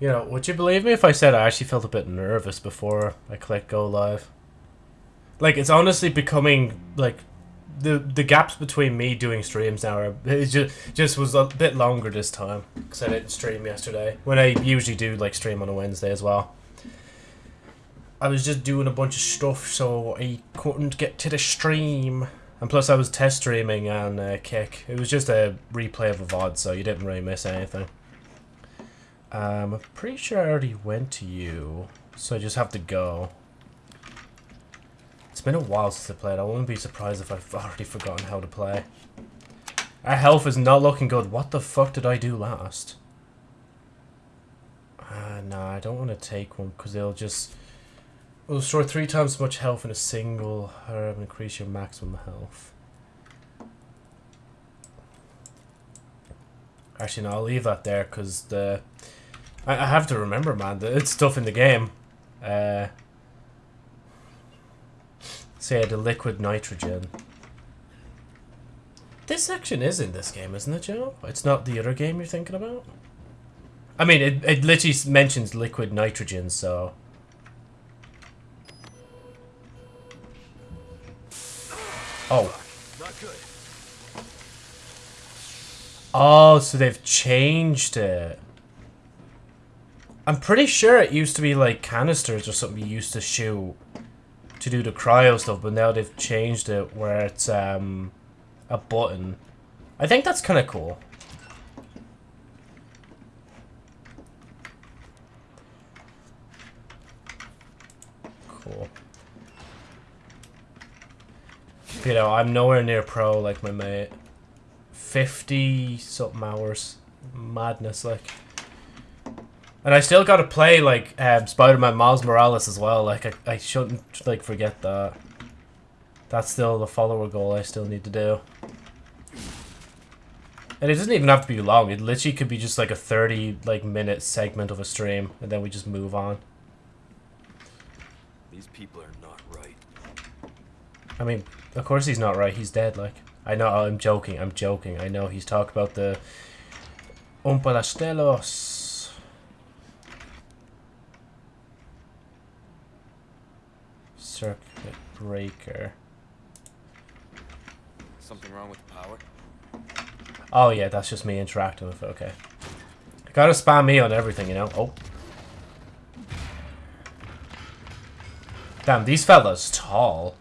You know, would you believe me if I said I actually felt a bit nervous before I clicked go live? Like, it's honestly becoming, like, the the gaps between me doing streams now are it just just was a bit longer this time because I didn't stream yesterday when I usually do like stream on a Wednesday as well. I was just doing a bunch of stuff so I couldn't get to the stream. And plus I was test streaming on uh, Kick. It was just a replay of a VOD so you didn't really miss anything. Um, I'm pretty sure I already went to you. So I just have to go. It's been a while since I played. I wouldn't be surprised if I've already forgotten how to play. Our health is not looking good. What the fuck did I do last? Uh, nah, I don't want to take one because they'll just... Will restore three times as much health in a single herb and increase your maximum health. Actually, no, I'll leave that there because the... I, I have to remember, man, that it's stuff in the game. Uh, Say the liquid nitrogen. This section is in this game, isn't it, Joe? It's not the other game you're thinking about? I mean, it, it literally mentions liquid nitrogen, so... Oh. Oh, so they've changed it. I'm pretty sure it used to be like canisters or something you used to shoot to do the cryo stuff, but now they've changed it where it's um, a button. I think that's kind of cool. Cool. You know, I'm nowhere near pro like my mate. 50 something hours. Madness, like. And I still gotta play, like, um, Spider-Man Miles Morales as well. Like, I, I shouldn't, like, forget that. That's still the follower goal I still need to do. And it doesn't even have to be long. It literally could be just, like, a 30, like, minute segment of a stream. And then we just move on. These people are not right. I mean, of course he's not right. He's dead, like. I know, I'm joking. I'm joking. I know he's talked about the... Umpalastelos. Circuit breaker. Something wrong with the power? Oh yeah, that's just me interacting with it, okay. gotta spam me on everything, you know? Oh. Damn, these fellas tall.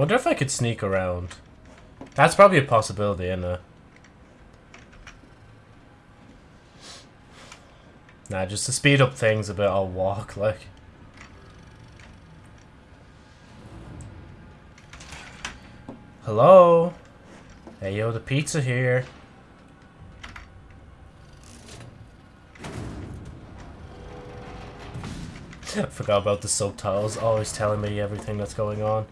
Wonder if I could sneak around. That's probably a possibility, isn't it? Nah, just to speed up things a bit, I'll walk, like. Hello? Hey, yo, the pizza here. I forgot about the subtitles, always telling me everything that's going on.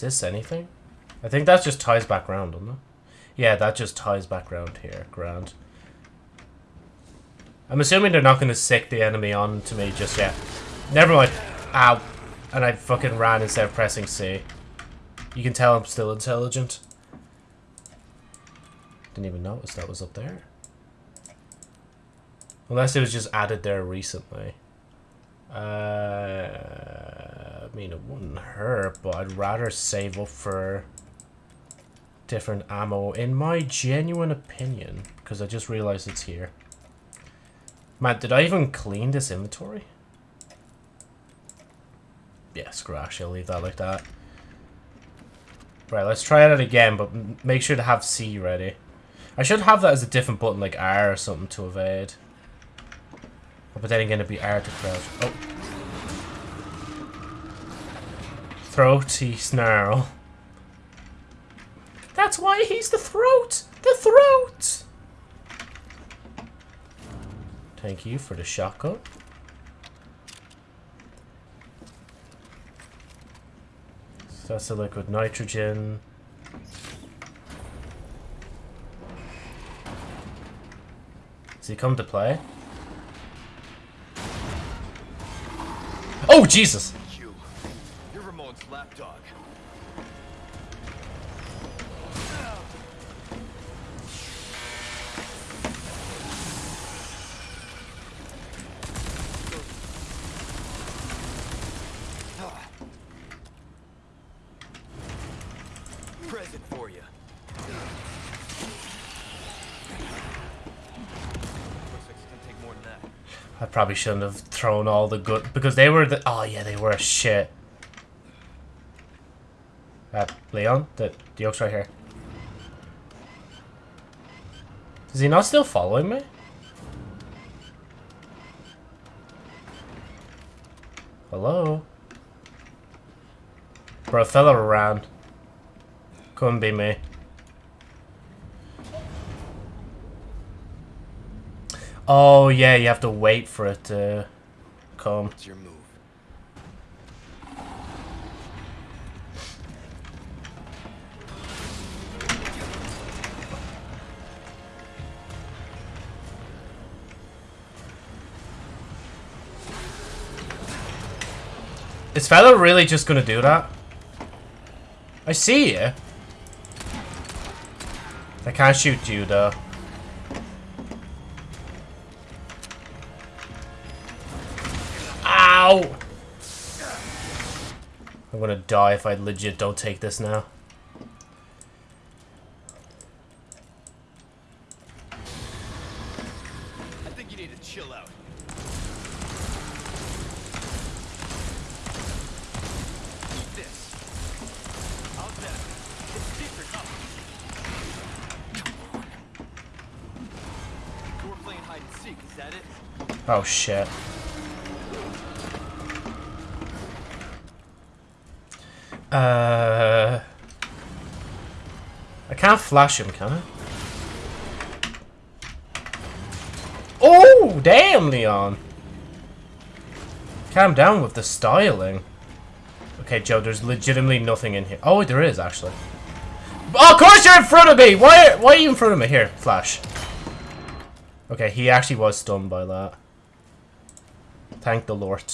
Is this anything? I think that just ties back around, doesn't it? Yeah, that just ties back around here. Grand. I'm assuming they're not going to sick the enemy on to me just yet. Never mind. Ow. And I fucking ran instead of pressing C. You can tell I'm still intelligent. Didn't even notice that was up there. Unless it was just added there recently. Uh, I mean, it wouldn't hurt, but I'd rather save up for different ammo, in my genuine opinion, because I just realized it's here. Man, did I even clean this inventory? Yeah, scratch. I'll leave that like that. Right, let's try it again, but make sure to have C ready. I should have that as a different button, like R or something to evade. But then again, it'd be hard to crouch. Oh. Throaty snarl. That's why he's the throat! The throat! Thank you for the shotgun. That's the liquid nitrogen. Does he come to play? Oh, Jesus! Lapdog. Present for you. I probably shouldn't have thrown all the good... Because they were the... Oh, yeah, they were shit. Leon? The, the oak's right here. Is he not still following me? Hello? Bro, fella around. Couldn't be me. Oh, yeah, you have to wait for it to come. It's your move. Is fella really just gonna do that? I see you. I can't shoot you though. Ow! I'm gonna die if I legit don't take this now. Oh shit. Uh, I can't flash him, can I? Oh, damn, Leon. Calm down with the styling. Okay, Joe, there's legitimately nothing in here. Oh, there is, actually. Oh, of course you're in front of me! Why, why are you in front of me? Here, flash. Okay, he actually was stunned by that. Thank the Lord.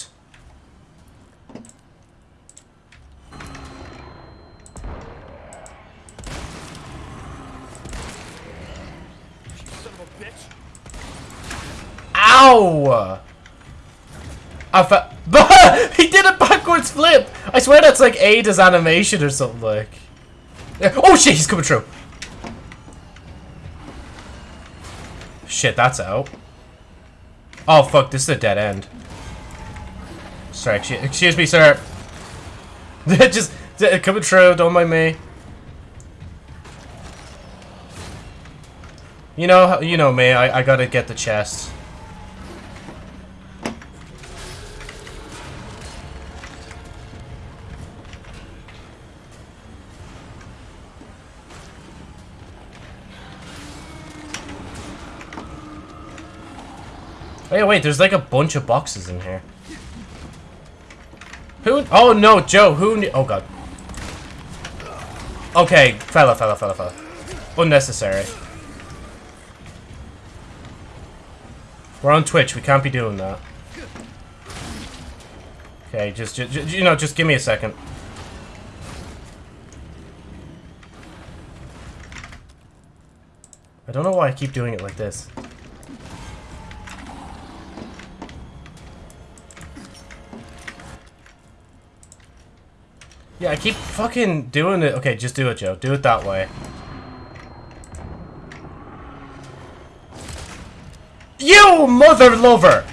Ow! I he did a backwards flip! I swear that's like Ada's animation or something like. Oh shit, he's coming through. Shit, that's out. Oh fuck, this is a dead end. Sorry, excuse, me, sir. Just coming through, don't mind me. You know, you know me. I, I gotta get the chest. Oh, wait, wait, there's like a bunch of boxes in here. Oh no, Joe, who? Oh god. Okay, fella, fella, fella, fella. Unnecessary. We're on Twitch, we can't be doing that. Okay, just, just, you know, just give me a second. I don't know why I keep doing it like this. Yeah, I keep fucking doing it. Okay, just do it, Joe. Do it that way. You mother lover!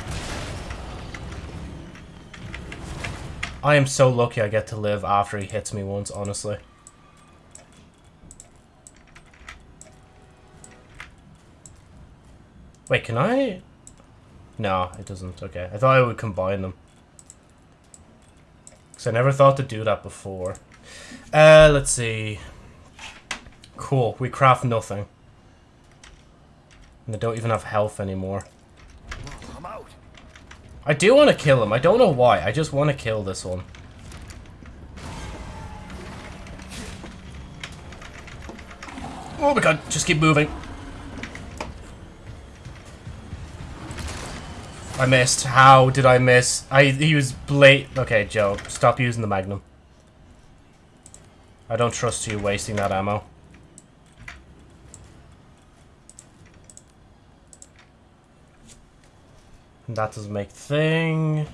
I am so lucky I get to live after he hits me once, honestly. Wait, can I? No, it doesn't. Okay, I thought I would combine them. Because I never thought to do that before. Uh, let's see. Cool, we craft nothing. And they don't even have health anymore. I'm out. I do want to kill him. I don't know why. I just want to kill this one. Oh my god, just keep moving. I missed. How did I miss? I he was late. Okay, Joe, stop using the Magnum. I don't trust you wasting that ammo. And that doesn't make thing.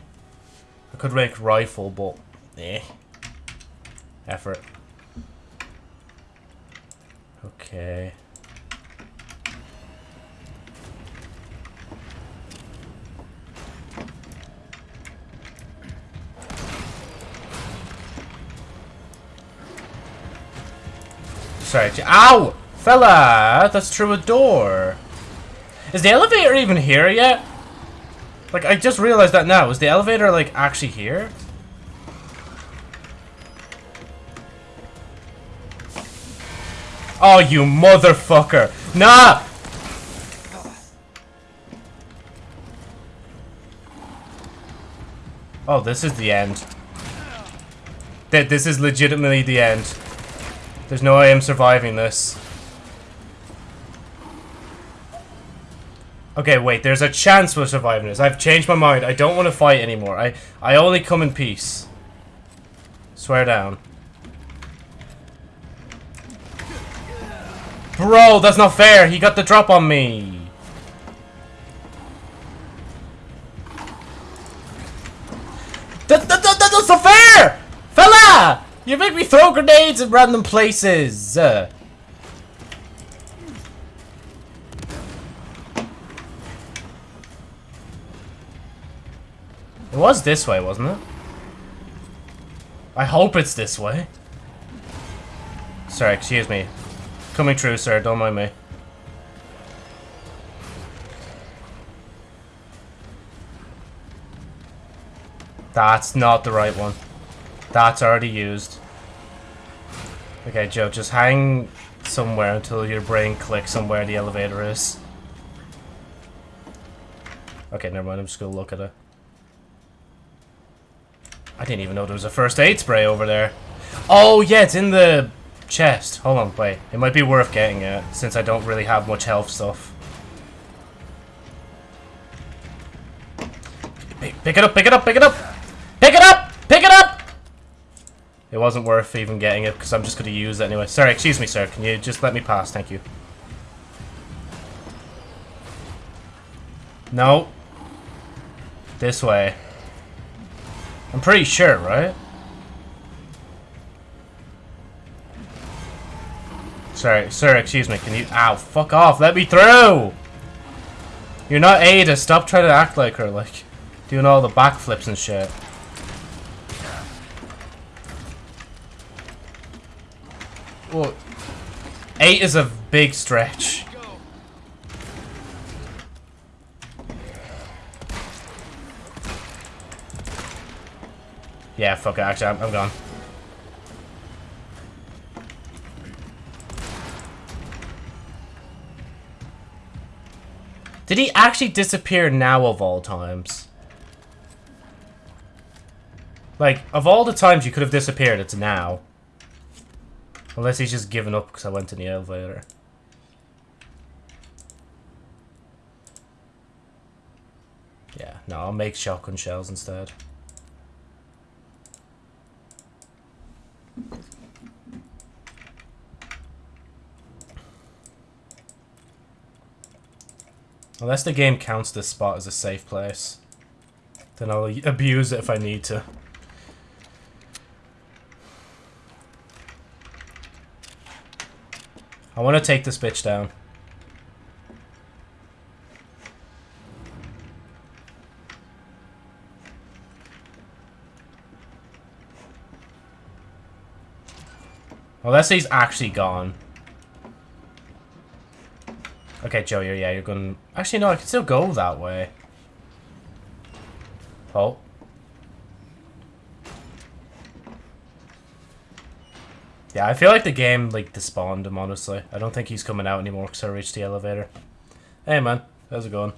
I could make rifle, but eh. Effort. Okay. Sorry. Ow! Fella! That's through a door. Is the elevator even here yet? Like, I just realized that now. Is the elevator, like, actually here? Oh, you motherfucker! Nah! Oh, this is the end. Th this is legitimately the end. There's no way I'm surviving this. Okay, wait, there's a chance we're surviving this. I've changed my mind. I don't want to fight anymore. I, I only come in peace. Swear down. Bro, that's not fair. He got the drop on me. That, that, that, that's not fair! You make me throw grenades in random places. Uh. It was this way, wasn't it? I hope it's this way. Sorry, excuse me. Coming true, sir. Don't mind me. That's not the right one. That's already used. Okay, Joe, just hang somewhere until your brain clicks on where the elevator is. Okay, never mind. I'm just gonna look at it. I didn't even know there was a first aid spray over there. Oh, yeah, it's in the chest. Hold on, wait. It might be worth getting it, since I don't really have much health stuff. Pick, pick it up, pick it up, pick it up! Pick it up! Pick it up! It wasn't worth even getting it, because I'm just going to use it anyway. Sorry, excuse me, sir. Can you just let me pass? Thank you. No. This way. I'm pretty sure, right? Sorry, sir, excuse me. Can you... Ow, fuck off. Let me through! You're not Ada. Stop trying to act like her, like... Doing all the backflips and shit. Well, eight is a big stretch. Yeah, fuck it. Actually, I'm, I'm gone. Did he actually disappear now of all times? Like, of all the times you could have disappeared, it's now. Unless he's just given up because I went in the elevator. Yeah, no, I'll make shotgun shells instead. Unless the game counts this spot as a safe place. Then I'll abuse it if I need to. I want to take this bitch down. Unless he's actually gone. Okay, Joe, yeah, you're gonna. Actually, no, I can still go that way. Oh. Yeah, I feel like the game, like, despawned him, honestly. I don't think he's coming out anymore because I reached the elevator. Hey, man. How's it going?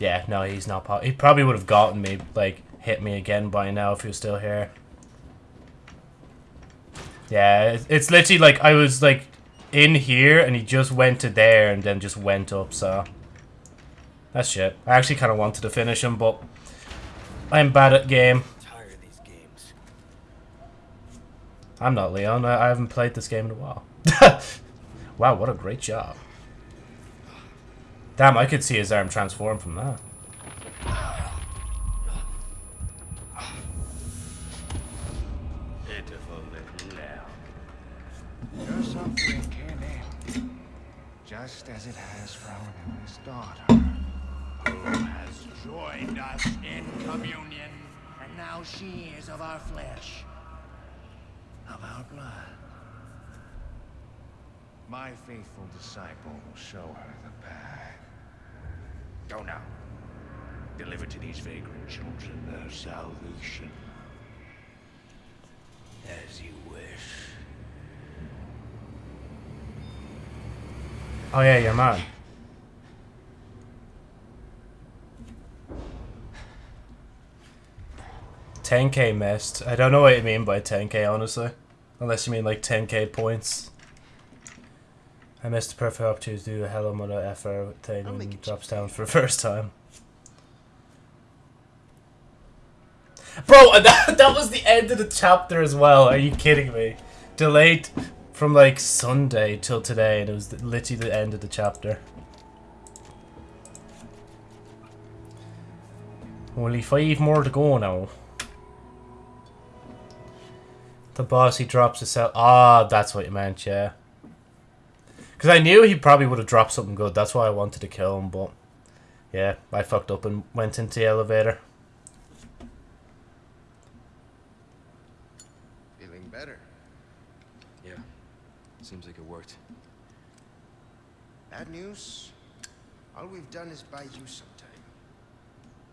Yeah, no, he's not... He probably would have gotten me, like, hit me again by now if he was still here. Yeah, it's literally like I was like in here and he just went to there and then just went up, so. That's shit. I actually kind of wanted to finish him, but I'm bad at game. tired of these games. I'm not Leon. I, I haven't played this game in a while. wow, what a great job. Damn, I could see his arm transform from that. Pitiful little lamb. Your suffering came in, just as it has for our eldest daughter joined us in communion, and now she is of our flesh, of our blood. My faithful disciple will show her the path. Go now. Deliver to these vagrant children their salvation. As you wish. Oh yeah, you're mad. 10k missed. I don't know what you mean by 10k, honestly. Unless you mean like 10k points. I missed the perfect opportunity to do a Hello of FR thing and drops down for the first time. Bro, that, that was the end of the chapter as well. Are you kidding me? Delayed from like Sunday till today, and it was literally the end of the chapter. Only five more to go now. The boss, he drops his cell. Ah, that's what you meant, yeah. Because I knew he probably would have dropped something good. That's why I wanted to kill him, but... Yeah, I fucked up and went into the elevator. Feeling better. Yeah. Seems like it worked. Bad news. All we've done is buy you some time.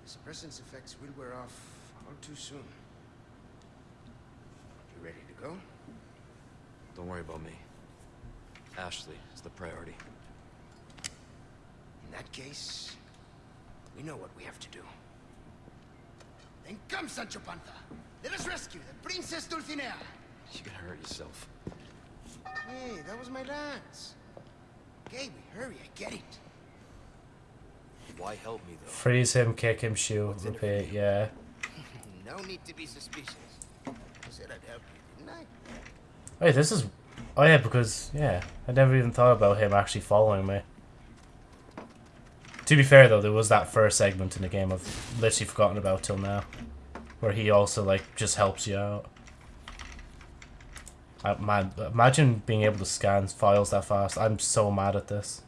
The suppressant's effects will wear off all too soon. You ready to go? Don't worry about me. Ashley is the priority. In that case, we know what we have to do. Then come, Sancho Panza. Let us rescue the Princess Dulcinea. You're gonna hurt yourself. Hey, that was my lance. Okay, we hurry, I get it. Why help me though? Freeze him, kick him, shoot, repeat, yeah. No need to be suspicious. I said I'd help you, didn't I? Wait, this is... Oh yeah, because, yeah, I never even thought about him actually following me. To be fair though, there was that first segment in the game I've literally forgotten about till now. Where he also, like, just helps you out. I, man, imagine being able to scan files that fast. I'm so mad at this.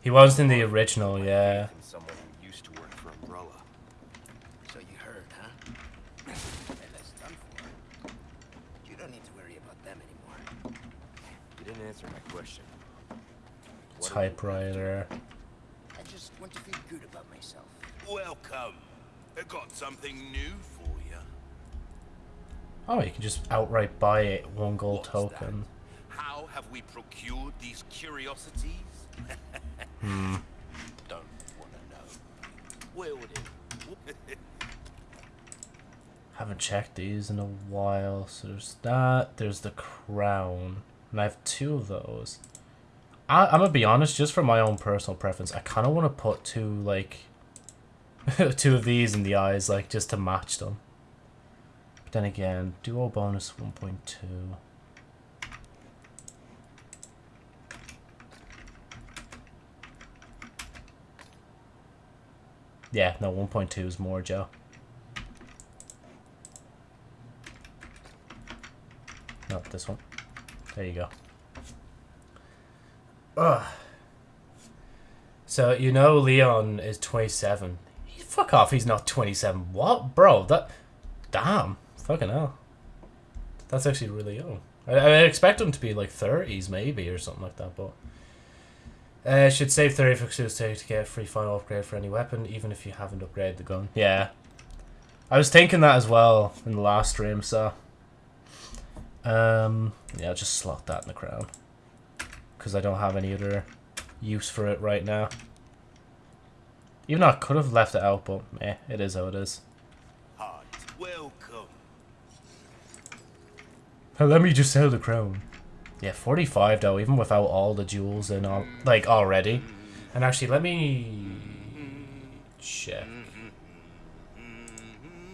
He wasn't in the original, yeah. And someone who used to work for Umbrella. So you heard, huh? well, that's done for. You don't need to worry about them anymore. You didn't answer my question. What are we Typewriter. I just want to feel good about myself. Welcome. I got something new for you. Oh, you can just outright buy it, one gold What's token. that? How have we procured these curiosities? Hmm. Don't want to know. Will do. Haven't checked these in a while. So there's that. There's the crown. And I have two of those. I, I'm gonna be honest, just for my own personal preference, I kind of want to put two, like, two of these in the eyes, like, just to match them. But then again, duo bonus 1.2. Yeah, no, 1.2 is more, Joe. No, this one. There you go. Ugh. So, you know Leon is 27. He, fuck off, he's not 27. What? Bro, that... Damn. Fucking hell. That's actually really young. I, I expect him to be like 30s maybe or something like that, but... Uh, should save 30 for Exclusive to get a free final upgrade for any weapon, even if you haven't upgraded the gun. Yeah. I was thinking that as well in the last stream, so... Um, yeah, I'll just slot that in the crown. Because I don't have any other use for it right now. Even though I could have left it out, but eh, it is how it is. Heart, welcome. Hey, let me just sell the crown. Yeah, 45 though, even without all the jewels and all, like already. And actually, let me check.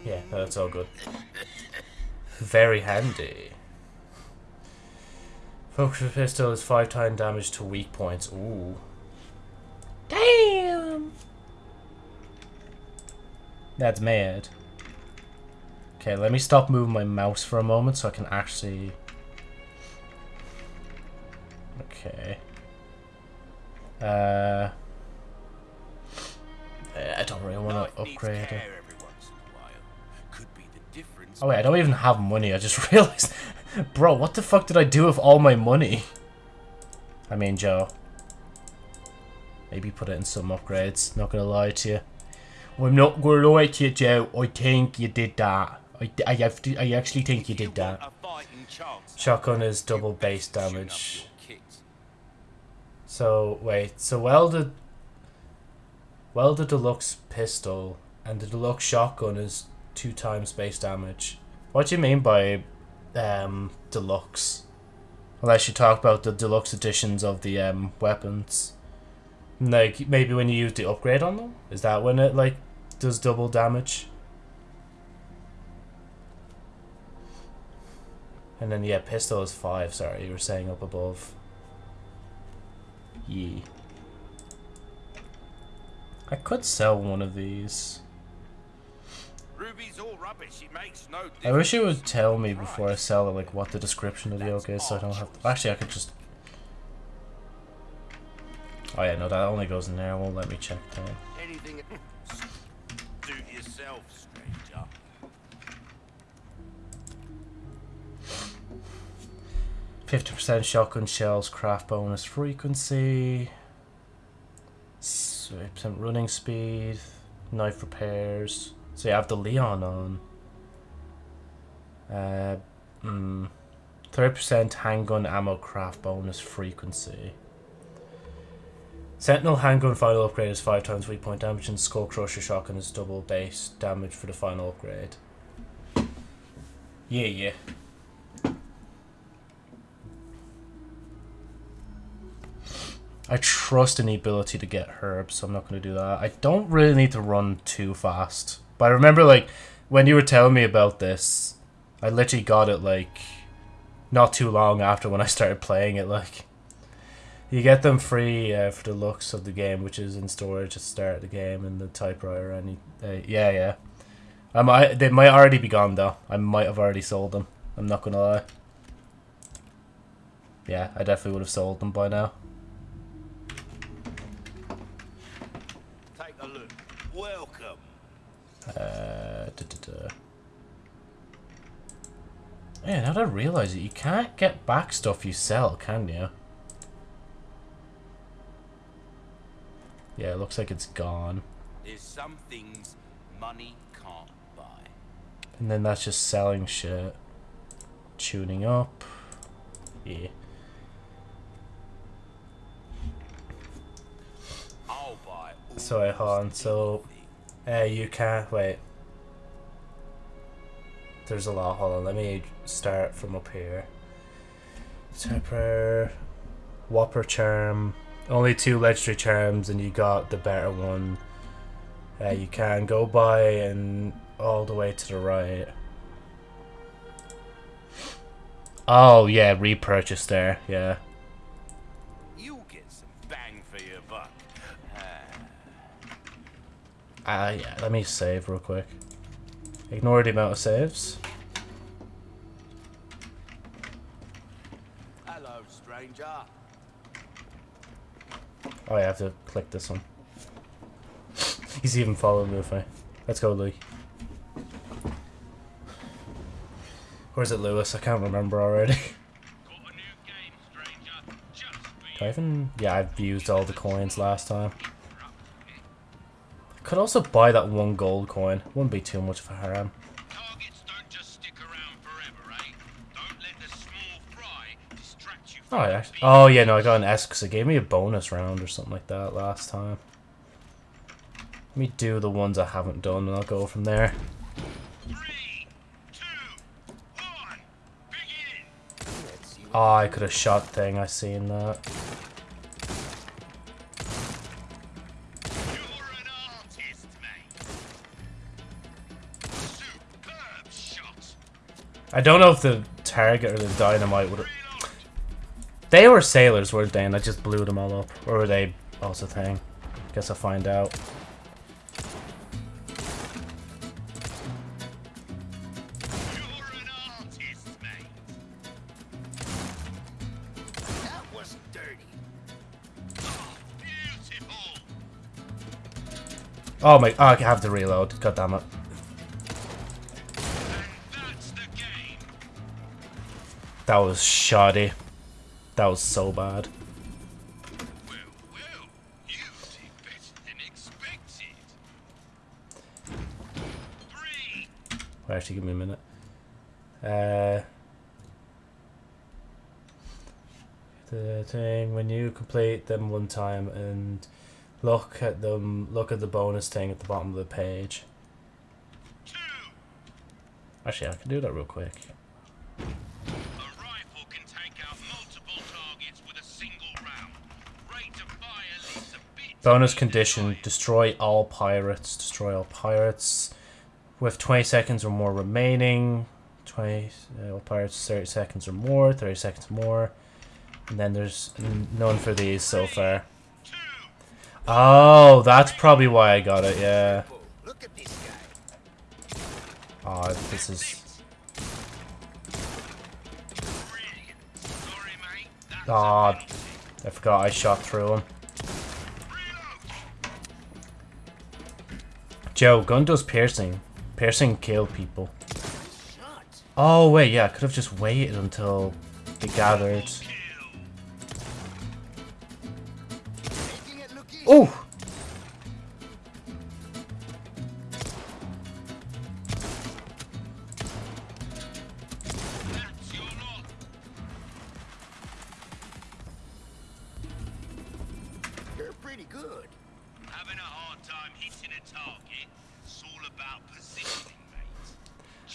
Yeah, that's all good. Very handy. Focus pistol is five times damage to weak points. Ooh. Damn. That's mad. Okay, let me stop moving my mouse for a moment so I can actually... Okay. Uh... I don't really want to needs upgrade it. care every once in a while. Could be the difference. Oh wait, I don't even have money. I just realized... Bro, what the fuck did I do with all my money? I mean, Joe. Maybe put it in some upgrades. Not gonna lie to you. I'm not gonna lie to you, Joe. I think you did that. I, I, have to, I actually think you did that. Shotgun is double base damage. So, wait. So, welded... Welded deluxe pistol and the deluxe shotgun is two times base damage. What do you mean by um, deluxe? Unless you talk about the deluxe editions of the um, weapons. Like, maybe when you use the upgrade on them? Is that when it, like, does double damage? And then, yeah, pistol is 5, sorry, you were saying up above. Yee. I could sell one of these. I wish it would tell me before I sell it, like, what the description of the yoke is, so I don't have to... Actually, I could just... Oh yeah, no, that only goes in there. It won't let me check that. Anything. Do yourself, stranger. Fifty percent shotgun shells, craft bonus frequency, percent running speed, knife repairs. So you have the Leon on. Uh, mm, thirty percent handgun ammo craft bonus frequency. Sentinel handgun final upgrade is five times weak point damage, and Skull Crusher shotgun is double base damage for the final upgrade. Yeah, yeah. I trust in the ability to get herbs, so I'm not going to do that. I don't really need to run too fast. But I remember, like, when you were telling me about this, I literally got it, like, not too long after when I started playing it, like. You get them free uh, for the looks of the game, which is in storage at the start of the game and the typewriter. Any, uh, yeah, yeah. I might, they might already be gone though. I might have already sold them. I'm not gonna lie. Yeah, I definitely would have sold them by now. Take a look. Welcome. Uh, da, da, da. Yeah, now that I realise it, you can't get back stuff you sell, can you? Yeah, it looks like it's gone. There's some things money can't buy. And then that's just selling shit. Tuning up. Yeah. I'll buy all So I on, so uh, you can't wait. There's a lot. Hold on, let me start from up here. Temper, Whopper Charm. Only two legendary charms, and you got the better one. Uh, you can go by and all the way to the right. Oh yeah, repurchase there. Yeah. You'll get some bang for your buck. Ah, Ah yeah. Let me save real quick. Ignore the amount of saves. hello, stranger. Oh, I have to click this one. He's even following me. Let's go, Louis. Or is it Lewis? I can't remember already. I even... Yeah, I've used all the coins last time. Could also buy that one gold coin. Wouldn't be too much of a haram. Targets don't just stick around forever, eh? Don't let the small fry distract you Oh, I actually, oh yeah, no, I got an S because it gave me a bonus round or something like that last time. Let me do the ones I haven't done and I'll go from there. Three, two, one! Oh, I could have shot thing. I seen that. I don't know if the target or the dynamite would. They were sailors, weren't they? And I just blew them all up, or were they also thing? Guess I'll find out. You're an artist, mate. That was dirty. Oh. Oh my! Oh, I have to reload. God damn it! And that's the game. That was shoddy. That was so bad. Well, well, actually, give me a minute. Uh, the thing when you complete them one time and look at them, look at the bonus thing at the bottom of the page. Actually, I can do that real quick. Bonus condition: destroy all pirates. Destroy all pirates with 20 seconds or more remaining. 20 uh, pirates 30 seconds or more. 30 seconds more. And then there's none for these so far. Oh, that's probably why I got it. Yeah. Oh, this. Oh, is. Ah, penalty. I forgot I shot through him. Joe, gun does piercing. Piercing kill people. Oh wait, yeah, I could have just waited until they gathered.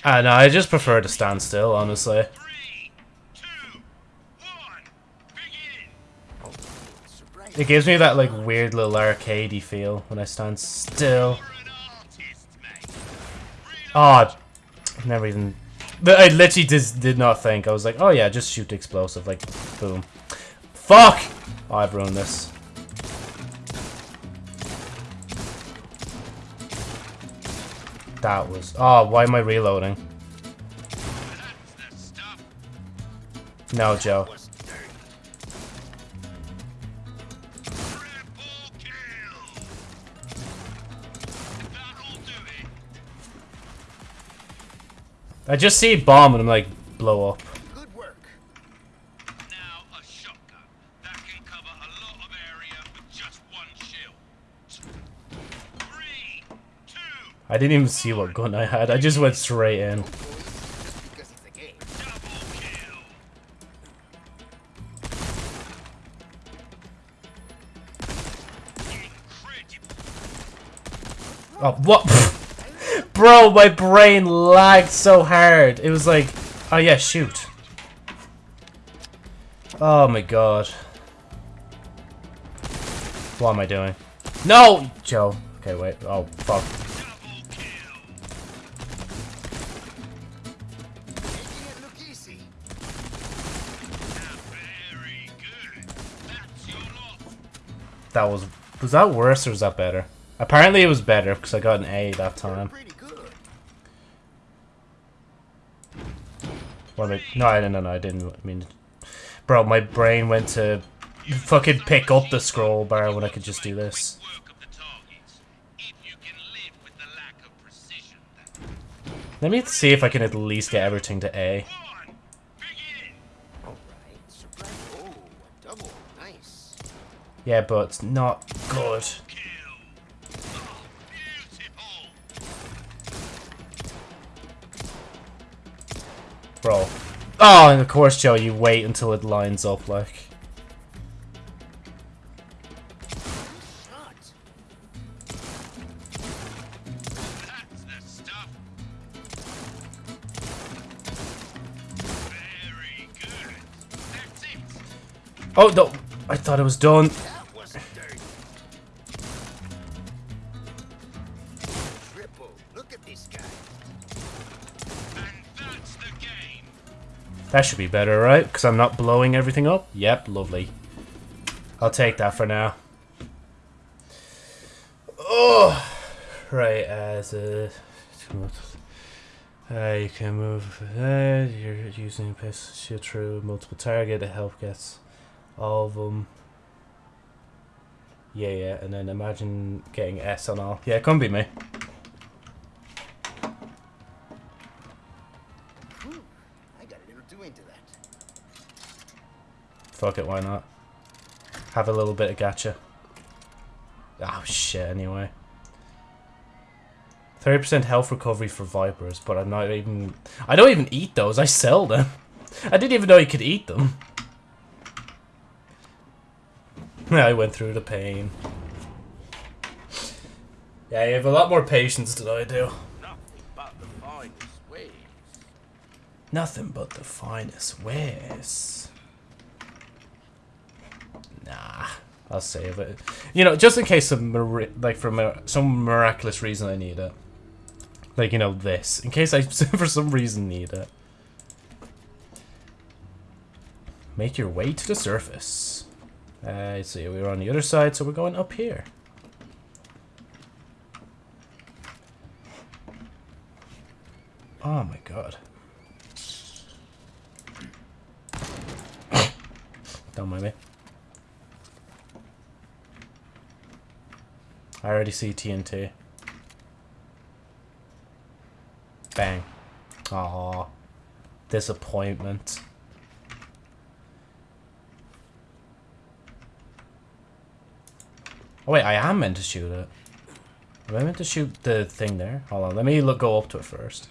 No, I just prefer to stand still, honestly. It gives me that like weird little arcadey feel when I stand still. Oh, never even. I literally just did not think. I was like, oh yeah, just shoot the explosive, like, boom. Fuck! Oh, I've ruined this. That was. Oh, why am I reloading? No, Joe. I just see a bomb and I'm like, blow up. I didn't even see what gun I had. I just went straight in. Oh, what? Bro, my brain lagged so hard. It was like, oh yeah, shoot. Oh my god. What am I doing? No! Joe. Okay, wait. Oh, fuck. That was... Was that worse or was that better? Apparently it was better because I got an A that time. pretty good. What I... No, I- no, no, I didn't mean... Bro, my brain went to fucking pick up the scroll bar when I could just do this. Work of the targets. If you can live with the lack of precision. that- Let me see if I can at least get everything to A. One. Begin. All right. Surprise. Oh, a double. Nice. Yeah, but not good. Bro. Oh, and of course, Joe, you wait until it lines up, like. Oh, no. I thought it was done. That should be better, right? Because I'm not blowing everything up? Yep, lovely. I'll take that for now. Oh! Right, as a... Uh, you can move... Uh, you're using shoot through multiple target to help gets all of them. Yeah, yeah, and then imagine getting S on all. Yeah, come be me. Little too that. Fuck it, why not? Have a little bit of gacha. Oh shit, anyway. 30% health recovery for vipers, but I'm not even... I don't even eat those, I sell them. I didn't even know you could eat them. I went through the pain. Yeah, you have a lot more patience than I do. Nothing but the finest ways. Nothing but the finest wares. Nah, I'll save it. You know, just in case of like for some miraculous reason I need it. Like you know this, in case I for some reason need it. Make your way to the surface. Uh, see, we were on the other side, so we're going up here. Oh my god. Don't mind me. I already see TNT. Bang. Aw. Disappointment. Oh wait, I am meant to shoot it. Am I meant to shoot the thing there? Hold on, let me look, go up to it first.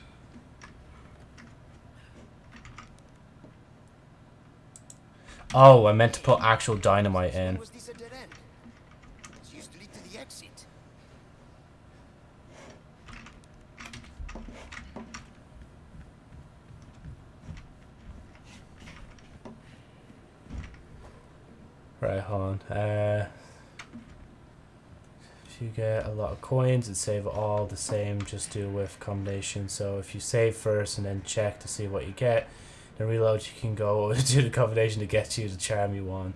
Oh, I meant to put actual dynamite in. Right, hold on. Uh, if you get a lot of coins and save all the same, just do with combination. So if you save first and then check to see what you get, then reload, you can go do the combination to get you the charm you want.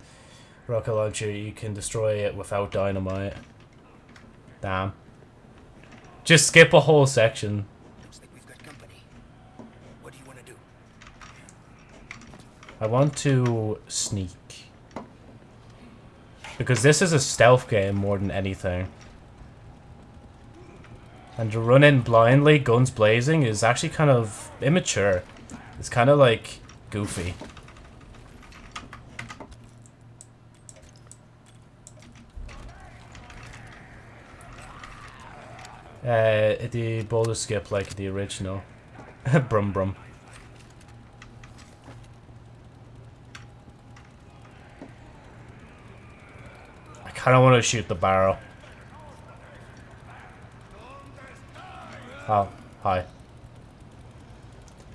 Rocket launcher, you can destroy it without dynamite. Damn. Just skip a whole section. I want to sneak. Because this is a stealth game more than anything. And to run in blindly, guns blazing, is actually kind of immature. It's kind of like goofy. Uh, the boulder skip like the original. brum brum. I kind of want to shoot the barrel. Oh, hi.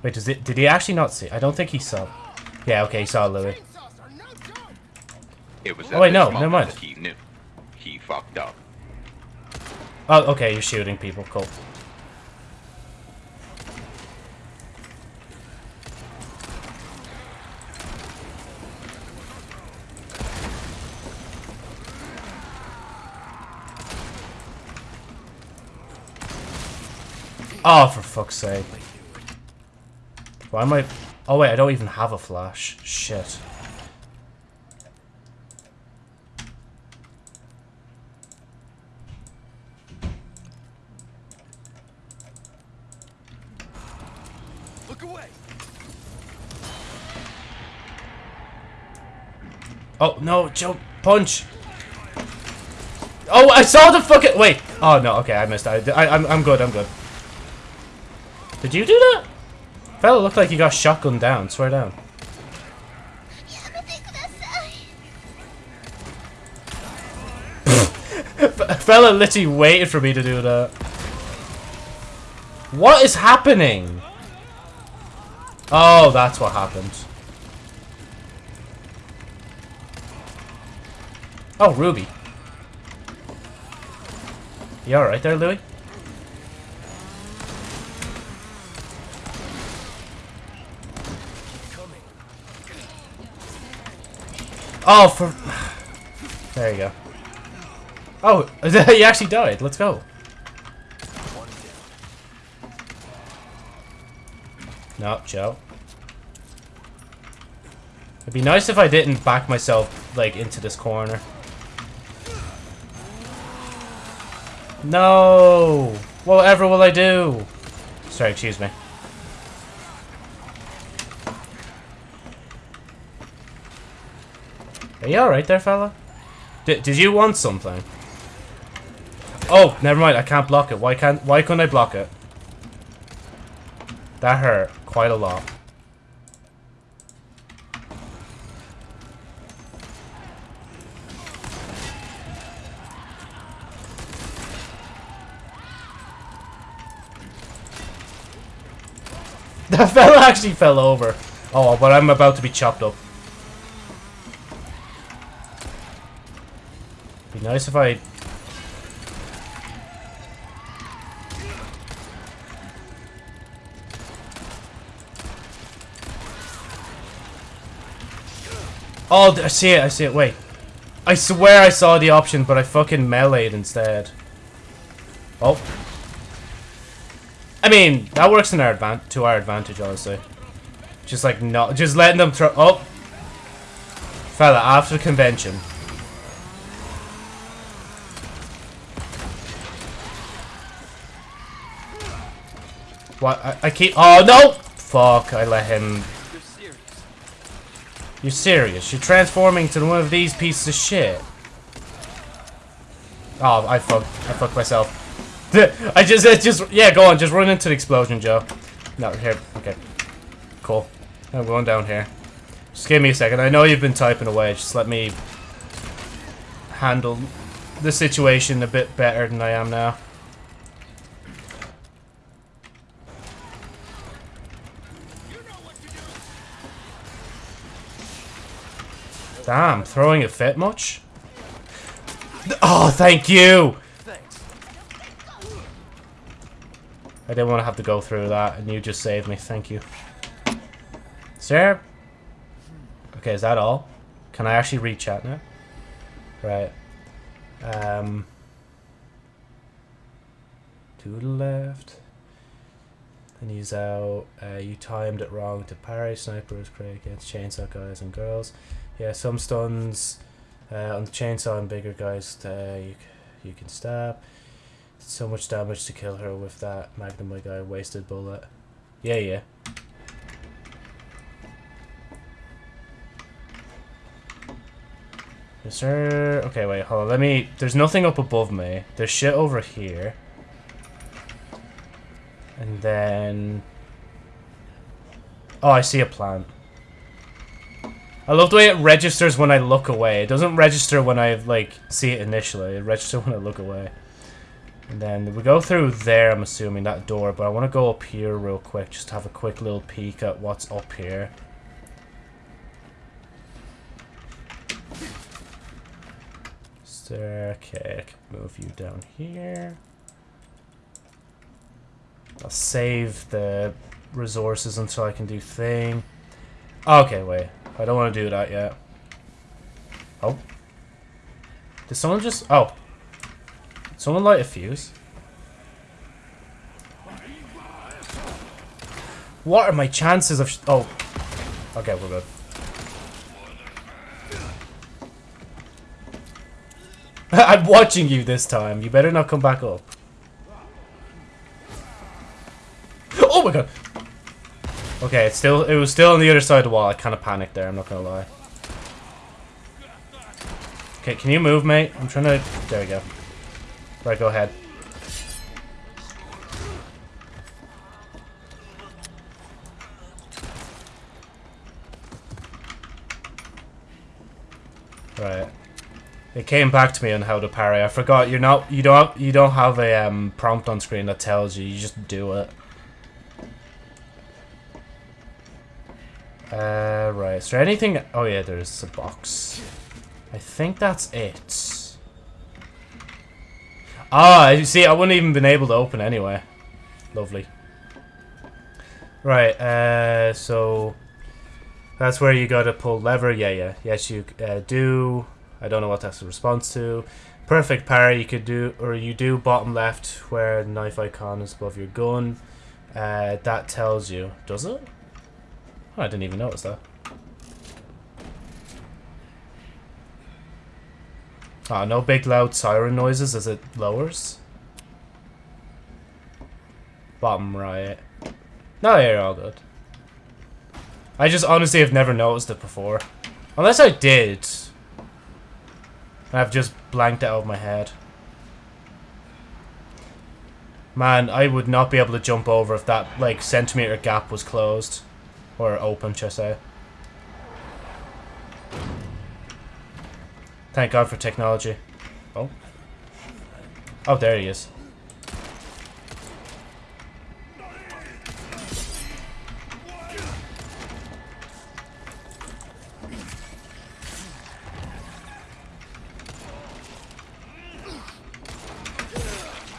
Wait, does it? Did he actually not see? I don't think he saw. Yeah, okay, he saw Louis. Chainsaws are no joke. It was Oh, wait, no, never mind. He knew. He fucked up. Oh, okay, you're shooting people. Cool. Oh, for fuck's sake. Why am I... Oh, wait, I don't even have a flash. Shit. Look away. Oh, no, jump, punch! Oh, I saw the fucking- wait! Oh, no, okay, I missed that. I, I'm, I'm good, I'm good. Did you do that? Fella looked like he got shotgun down, swear down. Fella literally waited for me to do that. What is happening? Oh, that's what happened. Oh, Ruby. You alright there, Louis? Oh, for... There you go. Oh, he actually died. Let's go. No, Joe. It'd be nice if I didn't back myself, like, into this corner. No! Whatever will I do? Sorry, excuse me. Are you alright there, fella? D did you want something? Oh, never mind. I can't block it. Why can't? Why couldn't I block it? That hurt quite a lot. That fella actually fell over. Oh, but I'm about to be chopped up. Nice if I... Oh, I see it, I see it, wait. I swear I saw the option, but I fucking meleeed instead. Oh. I mean, that works in our advan to our advantage, honestly. Just like, not, just letting them throw- Oh! Fella, after convention. What? I, I keep- Oh, no! Fuck, I let him- You're serious? You're transforming to one of these pieces of shit? Oh, I fucked- I fucked myself. I just, it just, yeah, go on, just run into the explosion, Joe. No, here, okay. Cool. I'm going down here. Just give me a second. I know you've been typing away. Just let me handle the situation a bit better than I am now. Damn, throwing a fit much? Oh, thank you! I didn't want to have to go through that, and you just saved me. Thank you. Sir? Okay, is that all? Can I actually read chat now? Right. Um. To the left. And he's out. Uh, you timed it wrong to parry. Sniper is great against chainsaw guys and girls. Yeah, some stuns uh, on the chainsaw and bigger guys uh, you, you can stab. So much damage to kill her with that Magnum my guy wasted bullet. Yeah, yeah. Is there... Okay, wait, hold on. Let me... There's nothing up above me. There's shit over here. And then... Oh, I see a plant. I love the way it registers when I look away. It doesn't register when I, like, see it initially. It registers when I look away. And then we go through there, I'm assuming, that door. But I want to go up here real quick, just to have a quick little peek at what's up here. Okay, I can move you down here. I'll save the resources until I can do thing. Okay, wait. I don't want to do that yet. Oh. Did someone just... Oh. Someone light a fuse? What are my chances of... Oh. Okay, we're good. I'm watching you this time. You better not come back up. Oh my god! Okay, it's still it was still on the other side of the wall. I kind of panicked there. I'm not gonna lie. Okay, can you move, mate? I'm trying to. There we go. Right, go ahead. Right. It came back to me on how to parry. I forgot you're not you don't you don't have a um, prompt on screen that tells you. You just do it. Uh, right. Is there anything? Oh yeah, there's a box. I think that's it. Ah, you see, I wouldn't even been able to open anyway. Lovely. Right, uh, so... That's where you gotta pull lever. Yeah, yeah. Yes, you uh, do. I don't know what that's a response to. Perfect parry you could do, or you do bottom left where the knife icon is above your gun. Uh, that tells you. Does it? Oh, I didn't even notice that. Oh, no big loud siren noises as it lowers. Bottom right. No, you're all good. I just honestly have never noticed it before. Unless I did. I've just blanked it out of my head. Man, I would not be able to jump over if that, like, centimeter gap was closed. Or open, should I say. Thank God for technology. Oh. Oh, there he is.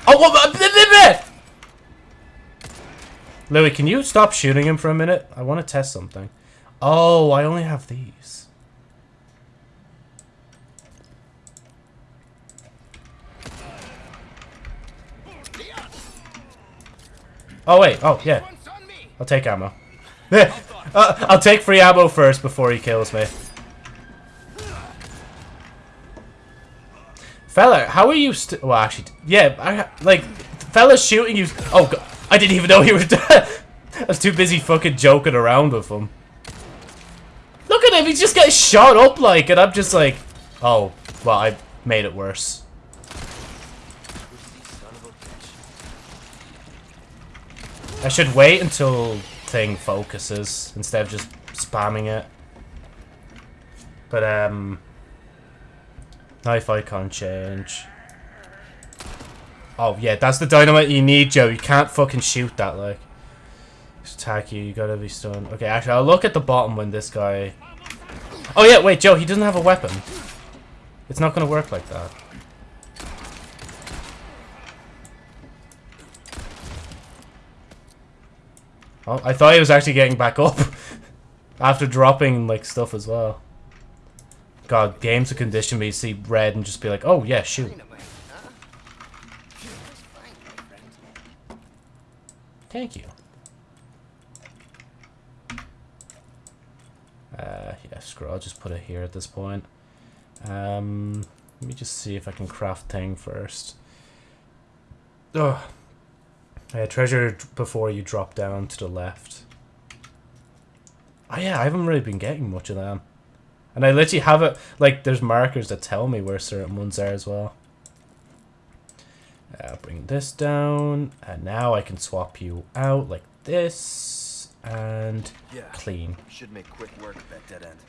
Oh, what? Louis, can you stop shooting him for a minute? I want to test something. Oh, I only have these. Oh, wait. Oh, yeah. I'll take ammo. uh, I'll take free ammo first before he kills me. Fella, how are you st- Well, actually, yeah, I, like, fella's shooting you- Oh, God. I didn't even know he was- dead. I was too busy fucking joking around with him. Look at him, he's just getting shot up, like, and I'm just like, oh, well, I made it worse. I should wait until thing focuses instead of just spamming it. But, um... Knife icon change. Oh, yeah, that's the dynamite you need, Joe. You can't fucking shoot that, like. Just attack you, you gotta be stunned. Okay, actually, I'll look at the bottom when this guy... Oh, yeah, wait, Joe, he doesn't have a weapon. It's not gonna work like that. Oh, I thought he was actually getting back up. After dropping, like, stuff as well. God, games of condition me to see red and just be like, oh, yeah, shoot. Thank you. Uh, yeah, screw I'll just put it here at this point. Um, let me just see if I can craft thing first. Ugh. Uh, treasure before you drop down to the left. Oh yeah, I haven't really been getting much of them. And I literally have it, like, there's markers that tell me where certain ones are as well. Uh, bring this down, and now I can swap you out like this, and Yeah. clean. Should make quick work of that dead end.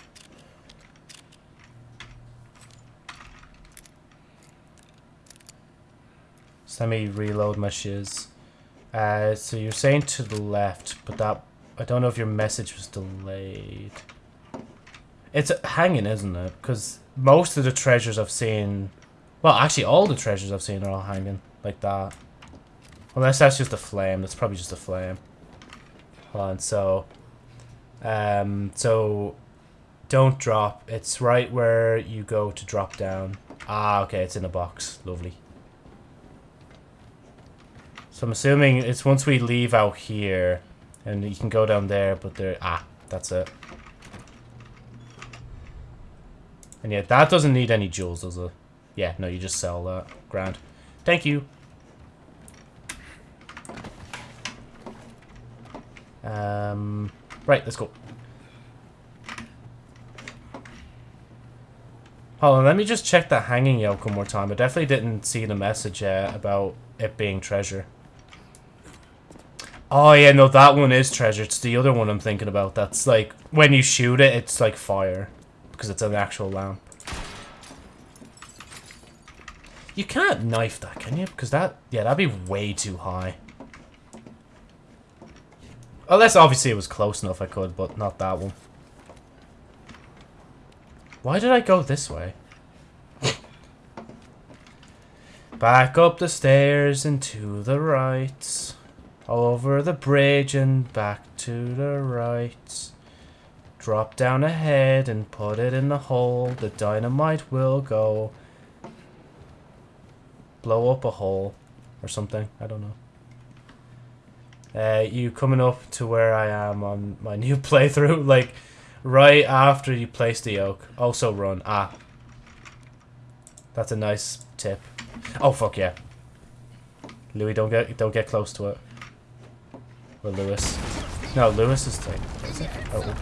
So let me reload my shiz. Uh, so you're saying to the left, but that I don't know if your message was delayed. It's hanging, isn't it? Because most of the treasures I've seen, well, actually all the treasures I've seen are all hanging like that. Unless that's just a flame. That's probably just a flame. Hold on. So, um, so don't drop. It's right where you go to drop down. Ah, okay. It's in a box. Lovely. So I'm assuming it's once we leave out here, and you can go down there, but there, ah, that's it. And yeah, that doesn't need any jewels, does it? Yeah, no, you just sell that. Grand. Thank you. Um, right, let's go. Hold on, let me just check that hanging yoke one more time. I definitely didn't see the message uh, about it being treasure. Oh yeah, no, that one is treasure. It's the other one I'm thinking about. That's like, when you shoot it, it's like fire. Because it's an actual lamp. You can't knife that, can you? Because that, yeah, that'd be way too high. Unless obviously it was close enough I could, but not that one. Why did I go this way? Back up the stairs and to the right. Over the bridge and back to the right. Drop down ahead and put it in the hole. The dynamite will go. Blow up a hole or something. I don't know. Uh, you coming up to where I am on my new playthrough. Like, right after you place the yoke. Also run. Ah. That's a nice tip. Oh, fuck yeah. Louis, don't get don't get close to it. Or Lewis. No, Lewis is thing. Is it? Oh.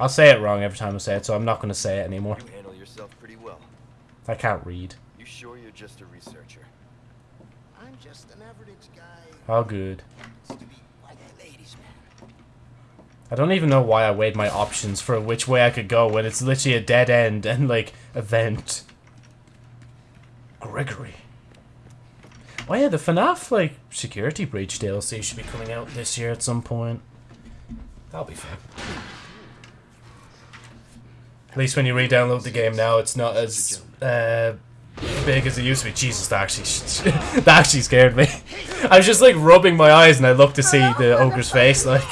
I'll say it wrong every time I say it, so I'm not going to say it anymore. You handle yourself pretty well. I can't read. You sure you're just a researcher? I'm just an average guy. How good. To be like the ladies, man. I don't even know why I weighed my options for which way I could go when it's literally a dead end and, like, event. Gregory. Oh yeah, the FNAF, like, security breach DLC should be coming out this year at some point. That'll be fun. At least when you re-download the game now, it's not as uh, big as it used to be. Jesus, that actually, that actually scared me. I was just like rubbing my eyes and I looked to see the ogre's face, like.